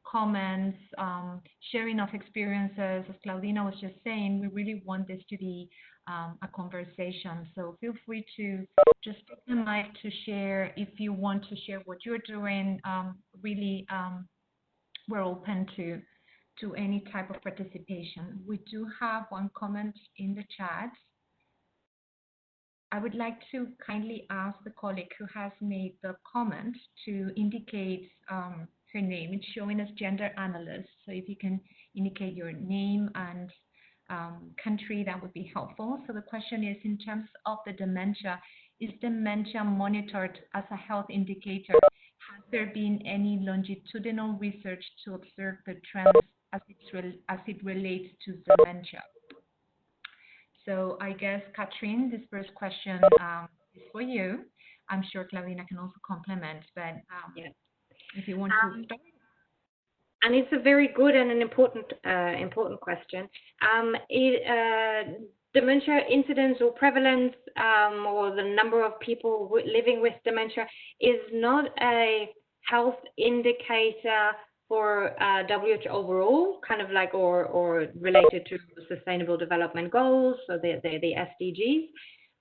comments, um, sharing of experiences. As Claudina was just saying, we really want this to be um, a conversation. So feel free to just take the mic to share if you want to share what you're doing. Um, really, um, we're open to to any type of participation. We do have one comment in the chat. I would like to kindly ask the colleague who has made the comment to indicate um, her name. It's showing as gender analyst. So if you can indicate your name and um, country, that would be helpful. So the question is, in terms of the dementia, is dementia monitored as a health indicator? Has there been any longitudinal research to observe the trends as, as it relates to dementia? So I guess, Katrin, this first question um, is for you. I'm sure Claudina can also complement, but um, yeah. If you want to um, start and it's a very good and an important uh, important question. Um, it, uh, dementia incidence or prevalence um, or the number of people living with dementia is not a health indicator for uh, WHO overall, kind of like or or related to Sustainable Development Goals, so the the, the SDGs.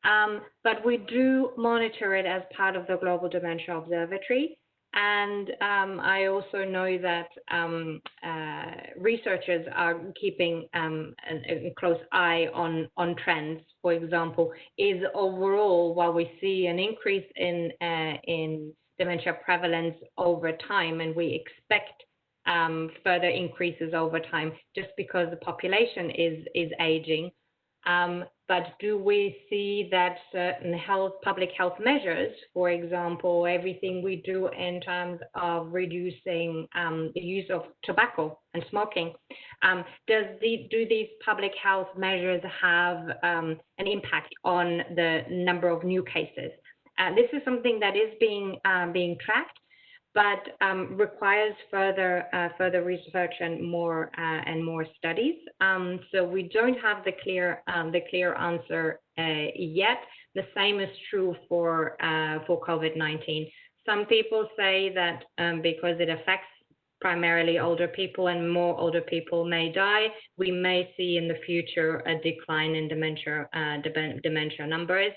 Um, but we do monitor it as part of the Global Dementia Observatory. And um, I also know that um, uh, researchers are keeping um, a, close eye on, on trends. For example, is overall, while we see an increase in, uh, in dementia prevalence over time, and we expect um, further increases over time just because the population is, is aging, do we see that certain health, public health measures, for example, everything we do in terms of reducing um, the use of tobacco and smoking, um, do these public health measures have um, an impact on the number of new cases? Uh, this is something that is being being tracked but um, requires further uh, further research and more uh, and more studies. Um, so we don't have the clear um, the clear answer uh, yet. The same is true for uh, for COVID-19. Some people say that um, because it affects primarily older people and more older people may die, we may see in the future a decline in dementia uh, dementia numbers.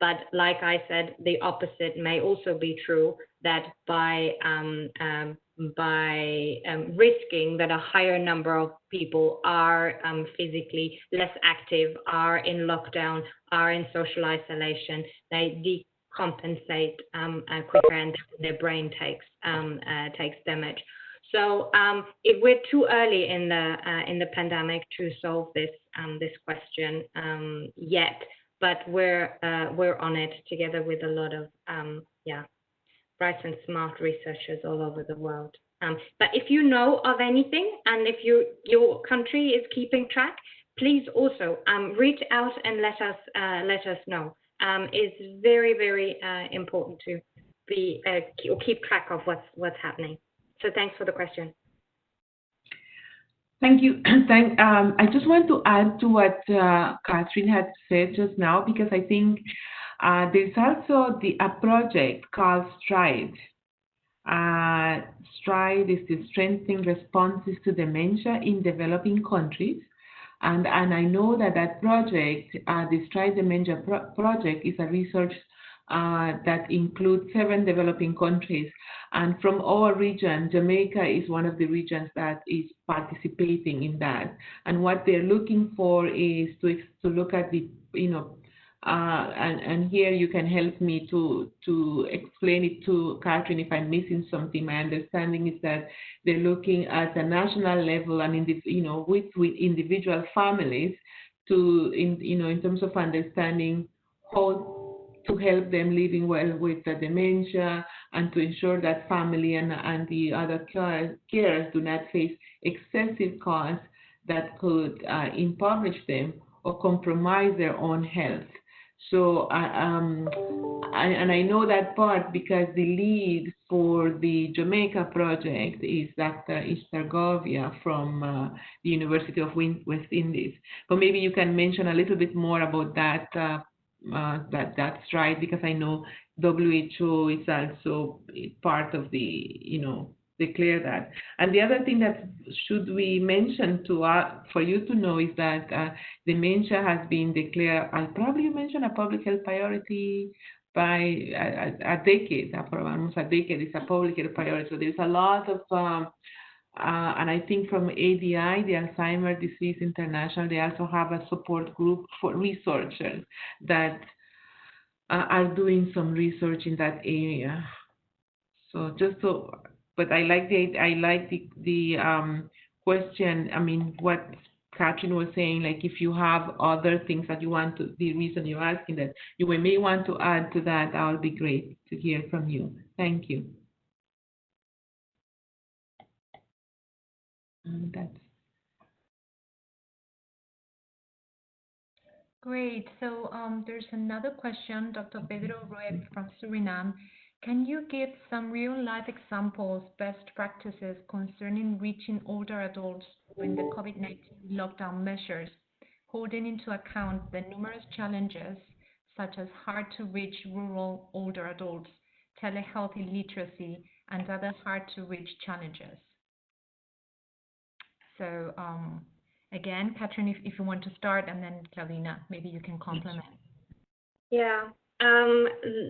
But like I said, the opposite may also be true that by um, um, by um, risking that a higher number of people are um, physically less active, are in lockdown, are in social isolation, they decompensate um, uh, quicker and their brain takes um, uh, takes damage. So if we're too early in the uh, in the pandemic to solve this this question yet, but we're uh, we're on it together with a lot of um, yeah bright and smart researchers all over the world. Um, but if you know of anything and if you your country is keeping track, please also um, reach out and let us uh, let us know. Um, it's very very uh, important to be uh, or keep track of what's what's happening. So thanks for the question. Thank you. (clears throat) Thank, um, I just want to add to what uh, Catherine had said just now because I think uh, there's also the, a project called STRIDE. Uh, STRIDE is the Strengthening Responses to Dementia in Developing Countries. And, and I know that that project, uh, the Stride Dementia pro project, is a research uh, that includes seven developing countries. And from our region, Jamaica is one of the regions that is participating in that. And what they're looking for is to, to look at the, you know, uh, and, and here you can help me to, to explain it to Catherine if I'm missing something. My understanding is that they're looking at a national level and in the, you know, with, with individual families to, in, you know, in terms of understanding how to help them living well with the dementia and to ensure that family and, and the other care, carers do not face excessive costs that could uh, impoverish them or compromise their own health. So, um, I, and I know that part because the lead for the Jamaica project is Dr. Ishtar Govia from uh, the University of West Indies. But maybe you can mention a little bit more about that. Uh, uh, that that's right because I know WHO is also part of the you know declare that. And the other thing that should we mention to uh, for you to know is that uh, dementia has been declared, I'll probably mention a public health priority by a, a decade, almost a decade, it's a public health priority. So there's a lot of, um, uh, and I think from ADI, the Alzheimer Disease International, they also have a support group for researchers that uh, are doing some research in that area. So just so but I like the I like the the um, question. I mean, what Catherine was saying, like if you have other things that you want to, the reason you're asking that, you may want to add to that. That would be great to hear from you. Thank you. And that's Great. So um, there's another question, Dr. Pedro Rued from Suriname. Can you give some real-life examples, best practices concerning reaching older adults during the COVID-19 lockdown measures, holding into account the numerous challenges such as hard-to-reach rural older adults, telehealth illiteracy, and other hard-to-reach challenges? So um, again, Katrin, if, if you want to start, and then Claudina, maybe you can complement. Yeah, um,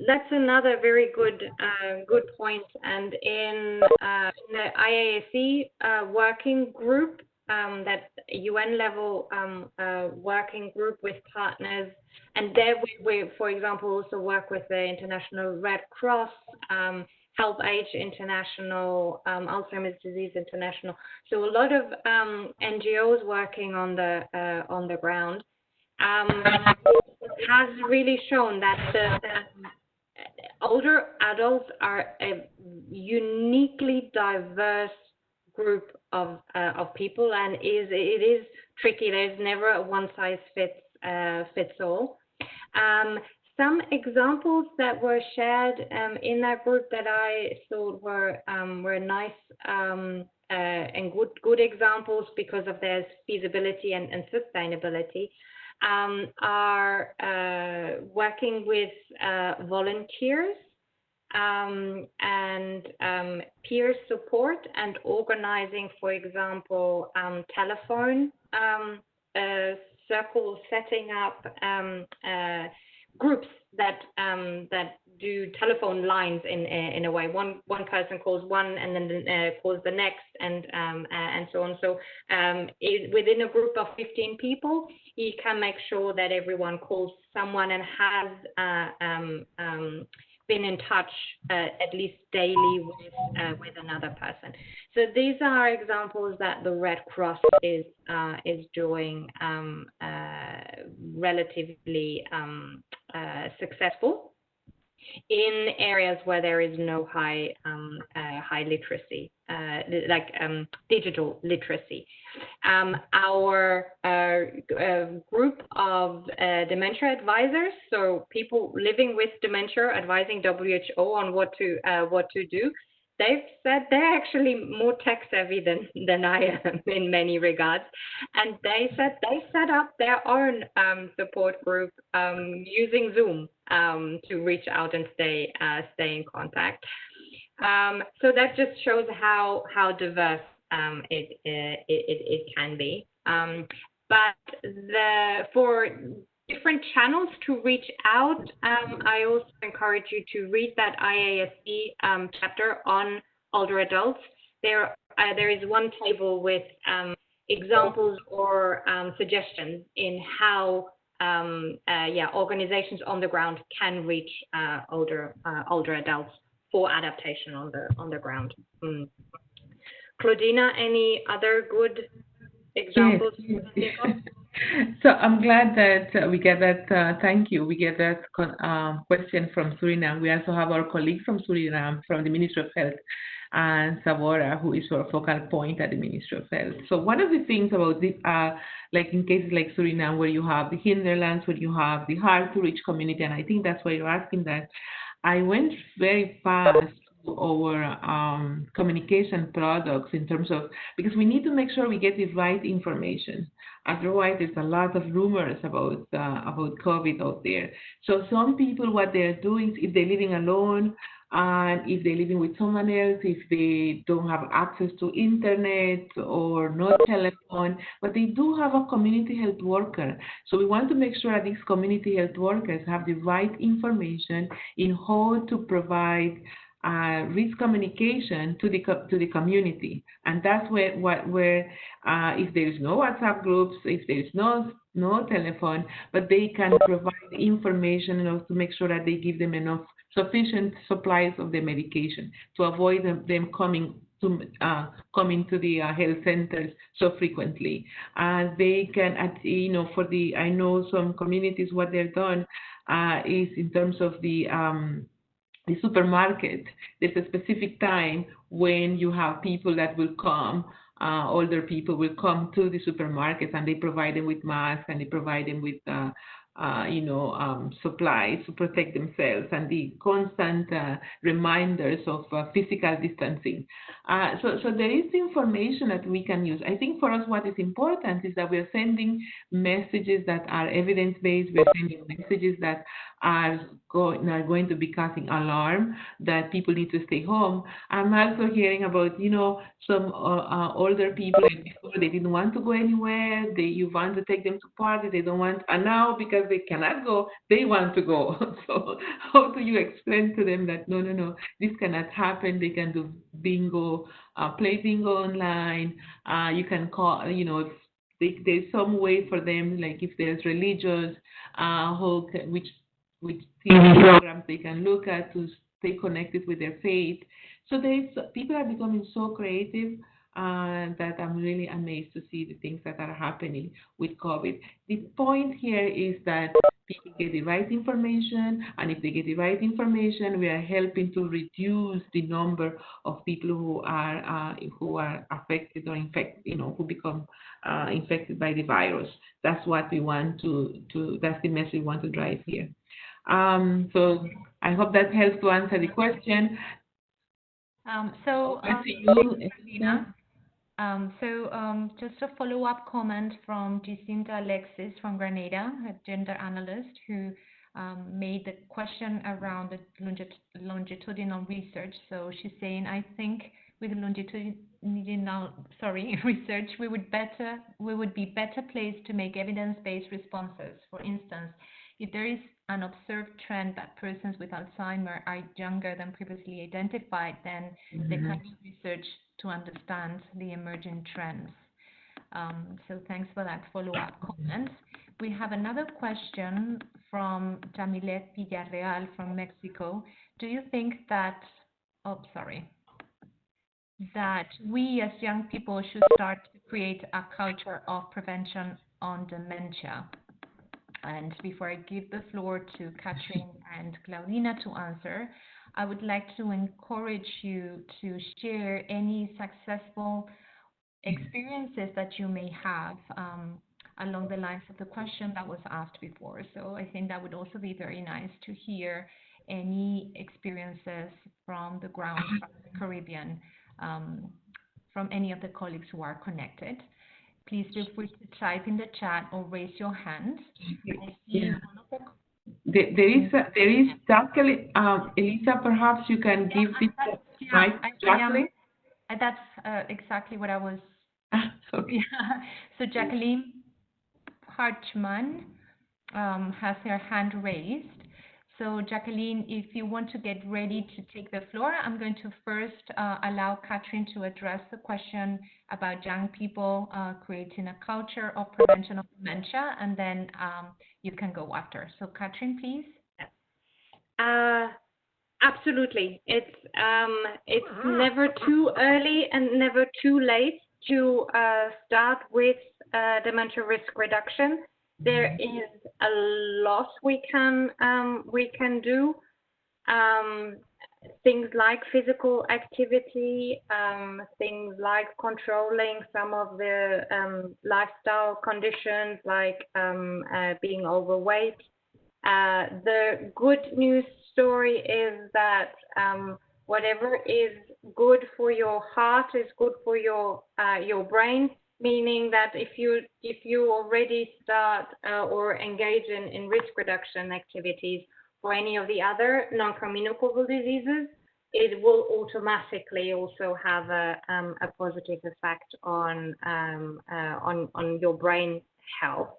that's another very good uh, good point. And in, uh, in the IASC uh, working group, um, that UN level um, uh, working group with partners, and there we, we, for example, also work with the International Red Cross, um, Help Age International, um, Alzheimer's Disease International. So a lot of um, NGOs working on the uh, on the ground. Um, has really shown that the, the older adults are a uniquely diverse group of uh, of people, and is it is tricky. There's never a one size fits uh, fits all. Um, some examples that were shared um, in that group that I thought were um, were nice um, uh, and good good examples because of their feasibility and, and sustainability um, are uh, working with uh, volunteers um, and um, peer support and organizing, for example, telephone uh, circles, setting up uh, groups that that do telephone lines in in a way. One one person calls one and then uh, calls the next, and um, and so on. So um, it, within a group of 15 people, you can make sure that everyone calls someone and has uh, um, um, been in touch uh, at least daily with uh, with another person. So these are examples that the Red Cross is uh, is doing um, uh, relatively um, uh, successful in areas where there is no high um, uh, high literacy, uh, like um, digital literacy. Um, our uh, uh group of uh, dementia advisors, so people living with dementia, advising WHO on what to what to do, they've said they're actually more tech savvy than, than I am in many regards. And they said they set up their own um, support group um, using Zoom um, to reach out and stay, uh, stay in contact. Um, so that just shows how, how diverse um, it, it, it, it, can be. Um, but the for different channels to reach out, um, I also encourage you to read that IASC um, chapter on older adults. There, uh, there is one table with um, examples or um, suggestions in how um, uh, yeah, organizations on the ground can reach uh, older uh, older adults for adaptation on the on the ground. Mm. Claudina, any other good examples? Yes. (laughs) so I'm glad that uh, we get that. Uh, thank you. We get that uh, question from Suriname. We also have our colleague from Suriname, from the Ministry of Health, and Savora, who is our focal point at the Ministry of Health. So one of the things about this, uh, like in cases like Suriname, where you have the hinterlands, where you have the hard to reach community, and I think that's why you're asking that. I went very fast our um, communication products in terms of because we need to make sure we get the right information. Otherwise, there's a lot of rumors about uh, about COVID out there. So some people, what they're doing, if they're living alone, and if they're living with someone else, if they don't have access to internet or no telephone, but they do have a community health worker. So we want to make sure that these community health workers have the right information in how to provide uh, risk communication to the to the community, and that's where what where uh, if there is no WhatsApp groups, if there is no no telephone, but they can provide information know, to make sure that they give them enough sufficient supplies of the medication to avoid them, them coming to uh, coming to the uh, health centers so frequently. Uh, they can, at, you know, for the I know some communities what they've done uh, is in terms of the um, the supermarket. There's a specific time when you have people that will come. Uh, older people will come to the supermarkets and they provide them with masks and they provide them with uh, uh, you know, um, supplies to protect themselves and the constant uh, reminders of uh, physical distancing. Uh, so, so there is information that we can use. I think for us, what is important is that we are sending messages that are evidence-based. We're sending messages that are, going are going to be causing alarm that people need to stay home. I'm also hearing about, you know, some uh, uh, older people they didn't want to go anywhere. They you want to take them to party, they don't want, and now because they cannot go, they want to go. (laughs) so how do you explain to them that no, no, no, this cannot happen? They can do bingo, uh, play bingo online. Uh, you can call, you know, they, there's some way for them, like if there's religious, uh, which which TV programs they can look at to stay connected with their faith. So there's people are becoming so creative uh, that I'm really amazed to see the things that are happening with COVID. The point here is that people get the right information, and if they get the right information, we are helping to reduce the number of people who are uh, who are affected or infected, you know, who become uh, infected by the virus. That's what we want to to. That's the message we want to drive here. Um, so I hope that helps to answer the question. Um, so, um, you, um, so um, just a follow-up comment from Jacinta Alexis from Grenada, a gender analyst, who um, made the question around the longit longitudinal research. So she's saying, I think with longitudinal, sorry, (laughs) research, we would better, we would be better placed to make evidence-based responses. For instance, if there is an observed trend that persons with Alzheimer are younger than previously identified, then mm -hmm. they can do research to understand the emerging trends. Um, so thanks for that follow-up comment. We have another question from Jamilet Villarreal from Mexico. Do you think that, oh, sorry, that we as young people should start to create a culture of prevention on dementia? And before I give the floor to Katrin (laughs) and Claudina to answer, I would like to encourage you to share any successful experiences that you may have um, along the lines of the question that was asked before. So I think that would also be very nice to hear any experiences from the ground, from the Caribbean, um, from any of the colleagues who are connected. Please feel free to type in the chat or raise your hand. Yeah. There, there is a, there is Jacqueline. Um, Elisa, perhaps you can give yeah, this yeah, mic Jacqueline. Uh, that's uh, exactly what I was. Ah, okay. (laughs) Yeah. So Jacqueline, Hartman um, has her hand raised. So Jacqueline, if you want to get ready to take the floor, I'm going to first uh, allow Catherine to address the question about young people uh, creating a culture of prevention of dementia, and then um, you can go after. So Catherine, please. Uh, absolutely. It's um, it's never too early and never too late to uh, start with uh, dementia risk reduction there is a lot we can um, we can do. Um, things like physical activity, um, things like controlling some of the um, lifestyle conditions like um, uh, being overweight. Uh, the good news story is that um, whatever is good for your heart is good for your uh, your brain meaning that if you if you already start uh, or engage in, in risk reduction activities for any of the other non-communicable diseases, it will automatically also have a, um, a positive effect on um, uh, on on your brain health.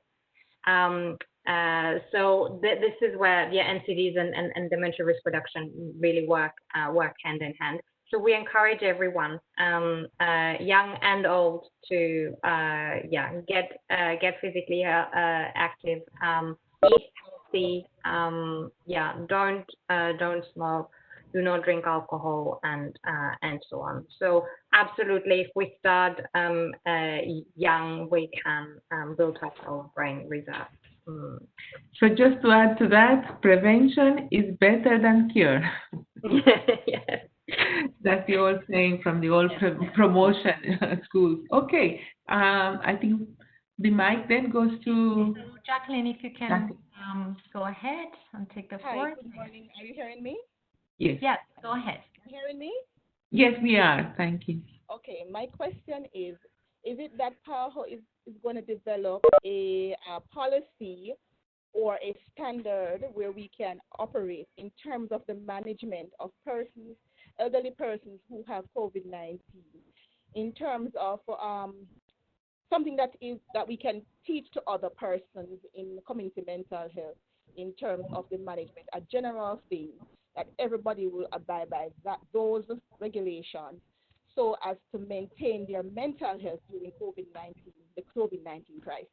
Um, uh, so th this is where the NCDs and, and, and, dementia risk reduction really work uh, work hand in hand. So we encourage everyone, um, uh, young and old, to uh, yeah get uh, get physically uh, uh, active, um, eat healthy, um, yeah don't uh, don't smoke, do not drink alcohol, and and so on. So absolutely, if we start um, young, we can um, build up our brain reserve. Mm. So just to add to that, prevention is better than cure. (laughs) yes. (laughs) That's the old saying from the old promotion (laughs) schools. Okay, um, I think the mic then goes to so Jacqueline. If you can um, go ahead and take the floor. Hi, good morning. Are you hearing me? Yes. Yes, go ahead. Are you hearing me? Yes, we are. Thank you. Okay, my question is: Is it that PAHO is, is going to develop a, a policy or a standard where we can operate in terms of the management of persons elderly persons who have COVID-19 in terms of um, something that is that we can teach to other persons in community mental health in terms of the management, a general thing that everybody will abide by that those regulations so as to maintain their mental health during COVID-19, the COVID-19 crisis.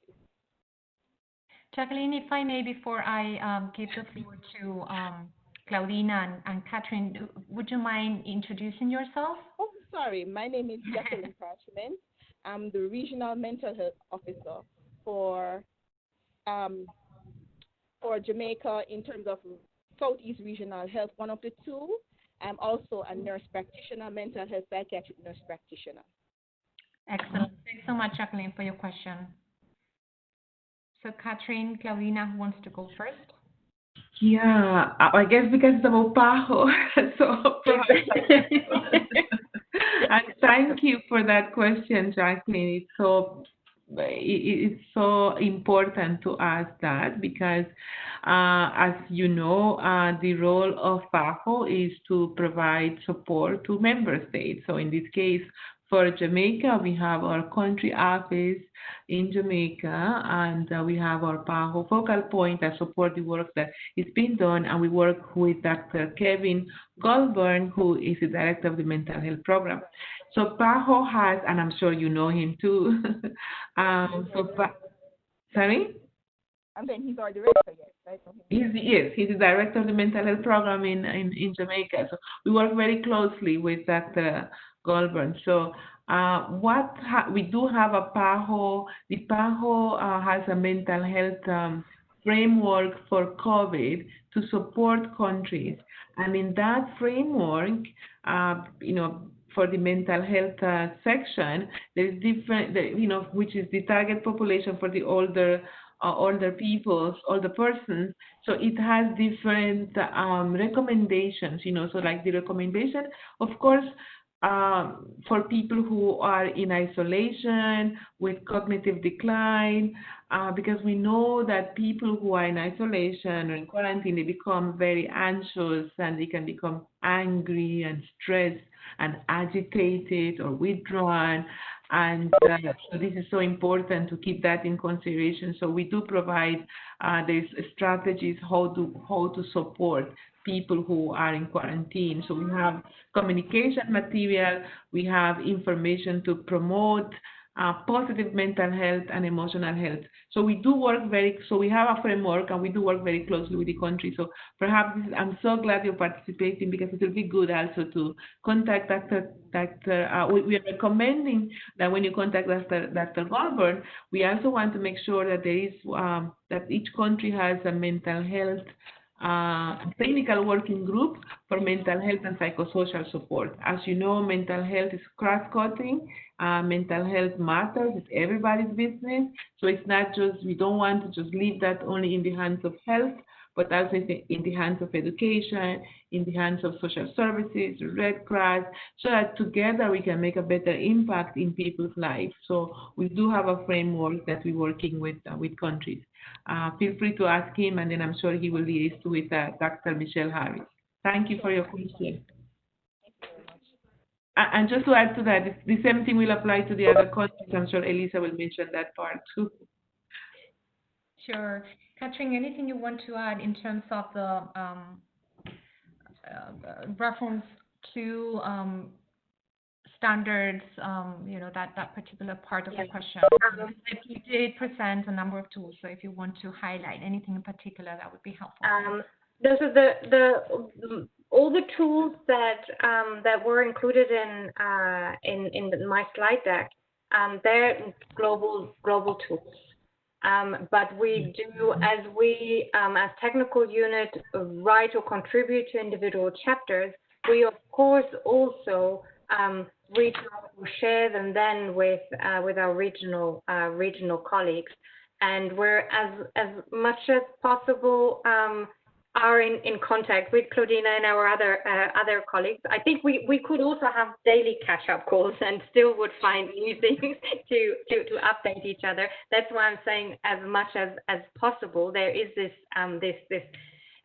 Jacqueline, if I may, before I um, give the floor to um, Claudina and, and Catherine, would you mind introducing yourself? Oh, sorry. My name is Jacqueline (laughs) Parchment. I'm the Regional Mental Health Officer for um, for Jamaica in terms of Southeast Regional Health, one of the two. I'm also a nurse practitioner, mental health psychiatric nurse practitioner. Excellent. Thanks so much, Jacqueline, for your question. So, Catherine, Claudina, who wants to go first? Yeah, I guess because it's about PAHO. (laughs) so, (laughs) and thank you for that question, Jacqueline. It's so it's so important to ask that because, uh, as you know, uh, the role of PAHO is to provide support to member states. So in this case, for Jamaica, we have our country office in Jamaica, and uh, we have our PAHO focal point that support the work that is being done, and we work with Dr. Kevin Goulbourne, who is the director of the mental health program. So PAHO has, and I'm sure you know him too. (laughs) um, so, pa- sorry. I'm saying he's our director, yes, right? He's, yes, he's the director of the mental health program in, in, in Jamaica. So we work very closely with Dr. Goulbourne. So uh, what we do have a PAHO. The PAHO uh, has a mental health um, framework for COVID to support countries, and in that framework, uh, you know, for the mental health uh, section, there is different, you know, which is the target population for the older uh, older people, older persons. So it has different um, recommendations, you know. So like the recommendation, of course, um, for people who are in isolation with cognitive decline, uh, because we know that people who are in isolation or in quarantine, they become very anxious and they can become angry and stressed and agitated or withdrawn. And uh, so this is so important to keep that in consideration. So we do provide uh, these strategies how to how to support people who are in quarantine. So we have communication material, we have information to promote uh, positive mental health and emotional health. So we do work very, so we have a framework and we do work very closely with the country. So perhaps I'm so glad you're participating because it will be good also to contact Dr. Dr. Uh, we, we, are recommending that when you contact Dr. Dr. Goldberg, we also want to make sure that there is, um, that each country has a mental health uh, technical working group for mental health and psychosocial support. As you know, mental health is cross-cutting. Uh, mental health matters. It's everybody's business. So it's not just, we don't want to just leave that only in the hands of health, but also in the hands of education, in the hands of social services, Red Cross, so that together we can make a better impact in people's lives. So we do have a framework that we're working with uh, with countries. Uh, feel free to ask him, and then I'm sure he will liaise with uh, Dr. Michelle Harris. Thank you for your question. And just to add to that, the same thing will apply to the other countries. I'm sure Elisa will mention that part too. Sure. Katrin, anything you want to add in terms of the um, uh, reference to um, standards, um, you know, that, that particular part of the question. Um, you did present a number of tools, so if you want to highlight anything in particular, that would be helpful. Um, those are the, the all the tools that um, that were included in uh, in in my slide deck. Um, they're global global tools. Um, but we do, as we, um, as technical unit, write or contribute to individual chapters, we of course also um, reach out or share them then with uh, with our regional uh, regional colleagues, and we're as as much as possible um, are in, in contact with Claudina and our other uh, other colleagues. I think we, we could also have daily catch-up calls and still would find new (laughs) things to, to, to update each other. That's why I'm saying as much as, as possible, there is this um, this this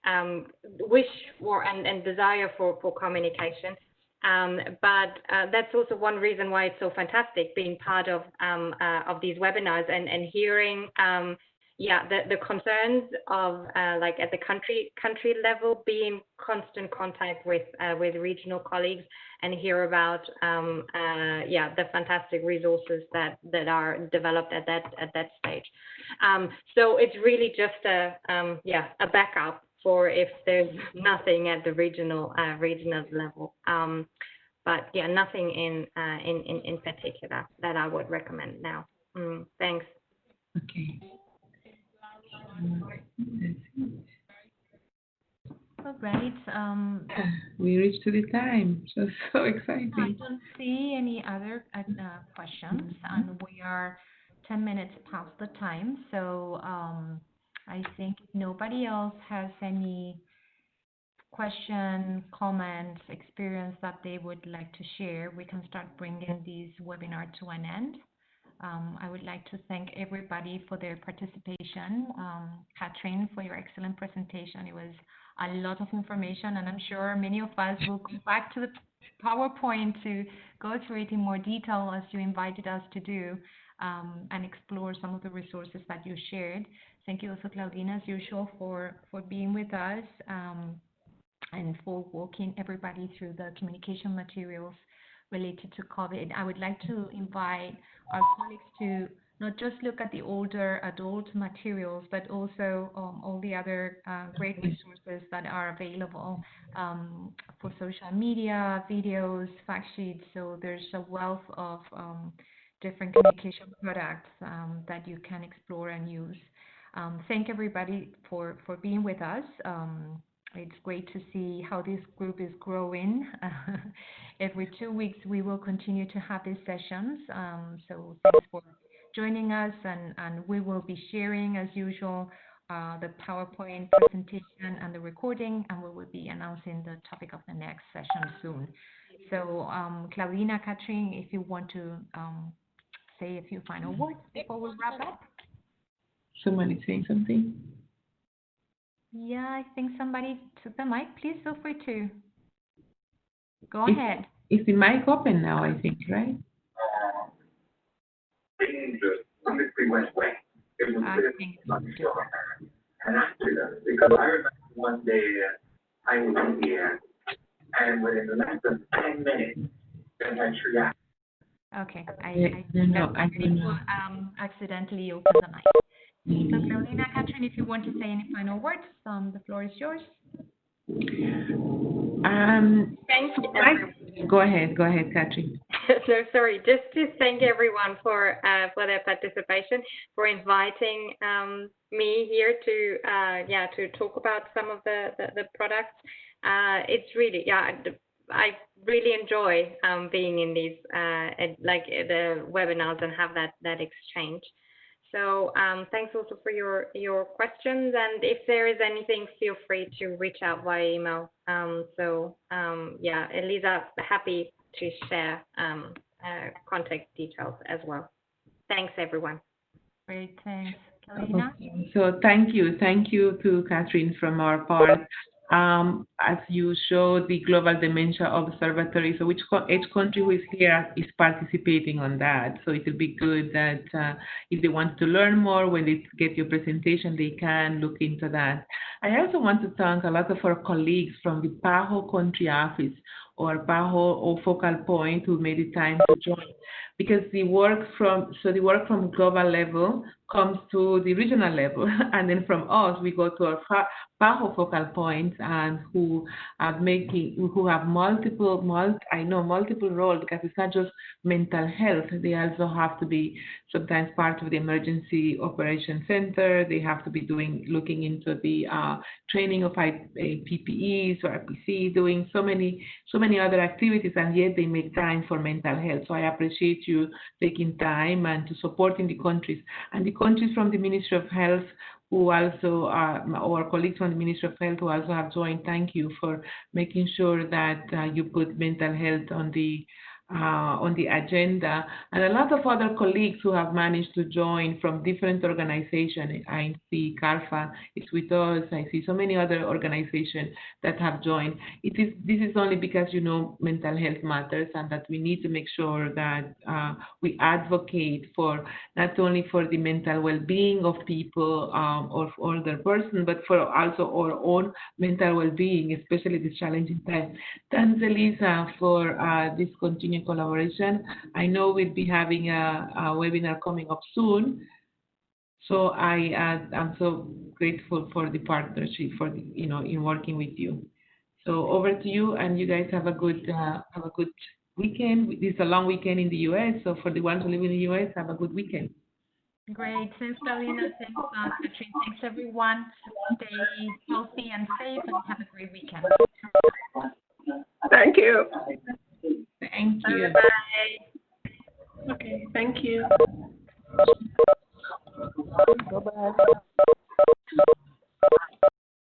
um, wish for and, and desire for, for communication. Um, but uh, that's also one reason why it's so fantastic being part of um, uh, of these webinars and, and hearing um, yeah the, the concerns of uh, like at the country country level be in constant contact with uh, with regional colleagues and hear about um, uh, yeah the fantastic resources that that are developed at that at that stage um, so it's really just a um, yeah a backup for if there's nothing at the regional uh, regional level. Um, but yeah, nothing in, uh, in, in in particular that I would recommend now. Mm, thanks. Okay. All right. Um, (sighs) we reached to the time, (laughs) so so exciting. I don't see any other uh, questions, and we are 10 minutes past the time. So um, I think if nobody else has any question, comments, experience that they would like to share, we can start bringing this webinar to an end. Um, I would like to thank everybody for their participation. Um, Katrin, for your excellent presentation. It was a lot of information, and I'm sure many of us will go back to the PowerPoint to go through it in more detail as you invited us to do um, and explore some of the resources that you shared. Thank you also, Claudina, as usual, for, for being with us um, and for walking everybody through the communication materials related to COVID. I would like to invite our colleagues to not just look at the older adult materials, but also um, all the other uh, great resources that are available um, for social media, videos, fact sheets. So there's a wealth of um, different communication products um, that you can explore and use. Um, thank everybody for, for being with us. It's great to see how this group is growing. (laughs) Every two weeks, we will continue to have these sessions. Um, so thanks for joining us, and, and we will be sharing, as usual, uh, the PowerPoint presentation and the recording, and we will be announcing the topic of the next session soon. So, um, Claudina, Katrin, if you want to um, say a few final words before we wrap up. Someone is saying something. Yeah, I think somebody took the mic. Please feel free to go is, ahead. Is the mic open now? I think, right? dangerous. Somebody went away. It was I think. And after that, because I remember one day uh, I was in here, and within less than ten minutes, they had triage. Okay, I, Yeah, I no, think no, I somebody don't know. um, accidentally open the mic. So Carolina, Catherine, if you want to say any final words, um, the floor is yours. Um, Thank you. Go ahead, go ahead, Katrin. no, (laughs) sorry. Just to thank everyone for uh, for their participation, for inviting um, me here to uh, yeah to talk about some of the the, the products. Uh, it's really yeah. I really enjoy um, being in these uh, like the webinars and have that that exchange. So um, thanks also for your your questions, and if there is anything, feel free to reach out via email. Um, so um, yeah, Elisa, happy to share um, uh, contact details as well. Thanks, everyone. Great, thanks. Carolina? Okay, So thank you, thank you to Catherine from our part. Um, as you showed the Global Dementia Observatory, so which each country who is here is participating on that. So it will be good that uh, if they want to learn more, when they get your presentation, they can look into that. I also want to thank a lot of our colleagues from the PAHO country office or PAHO or focal point who made the time to join because the work from so the work from global level comes to the regional level (laughs) and then from us we go to our PAHO focal points and who are making who have multiple mul- I know multiple roles because it's not just mental health they also have to be sometimes part of the emergency operation center they have to be doing looking into the uh, training of uh, PPEs or RPC doing so many so many other activities and yet they make time for mental health. So I appreciate you taking time and to supporting the countries. And the countries from the Ministry of Health who also are our colleagues from the Ministry of Health who also have joined. Thank you for making sure that uh, you put mental health on the uh, on the agenda, and a lot of other colleagues who have managed to join from different organizations. I see CARPHA is with us. I see so many other organizations that have joined. It is this is only because you know mental health matters, and that we need to make sure that uh, we advocate for not only for the mental well-being of people um, or for other person, but for also our own mental well-being, especially this challenging time. Thanks, Elisa, for uh, this continued collaboration. I know we'll be having a, a webinar coming up soon. So I, uh, I'm so grateful for the partnership, for the, you know, in working with you. So over to you, and you guys have a good, uh, have a good weekend. This is a long weekend in the U.S., so for the ones who live in the U.S., have a good weekend. Great, thanks Carolina, thanks uh, Catherine, thanks everyone. Stay healthy and safe and have a great weekend. Thank you. Thank you. Bye. Okay, thank you. Bye-bye.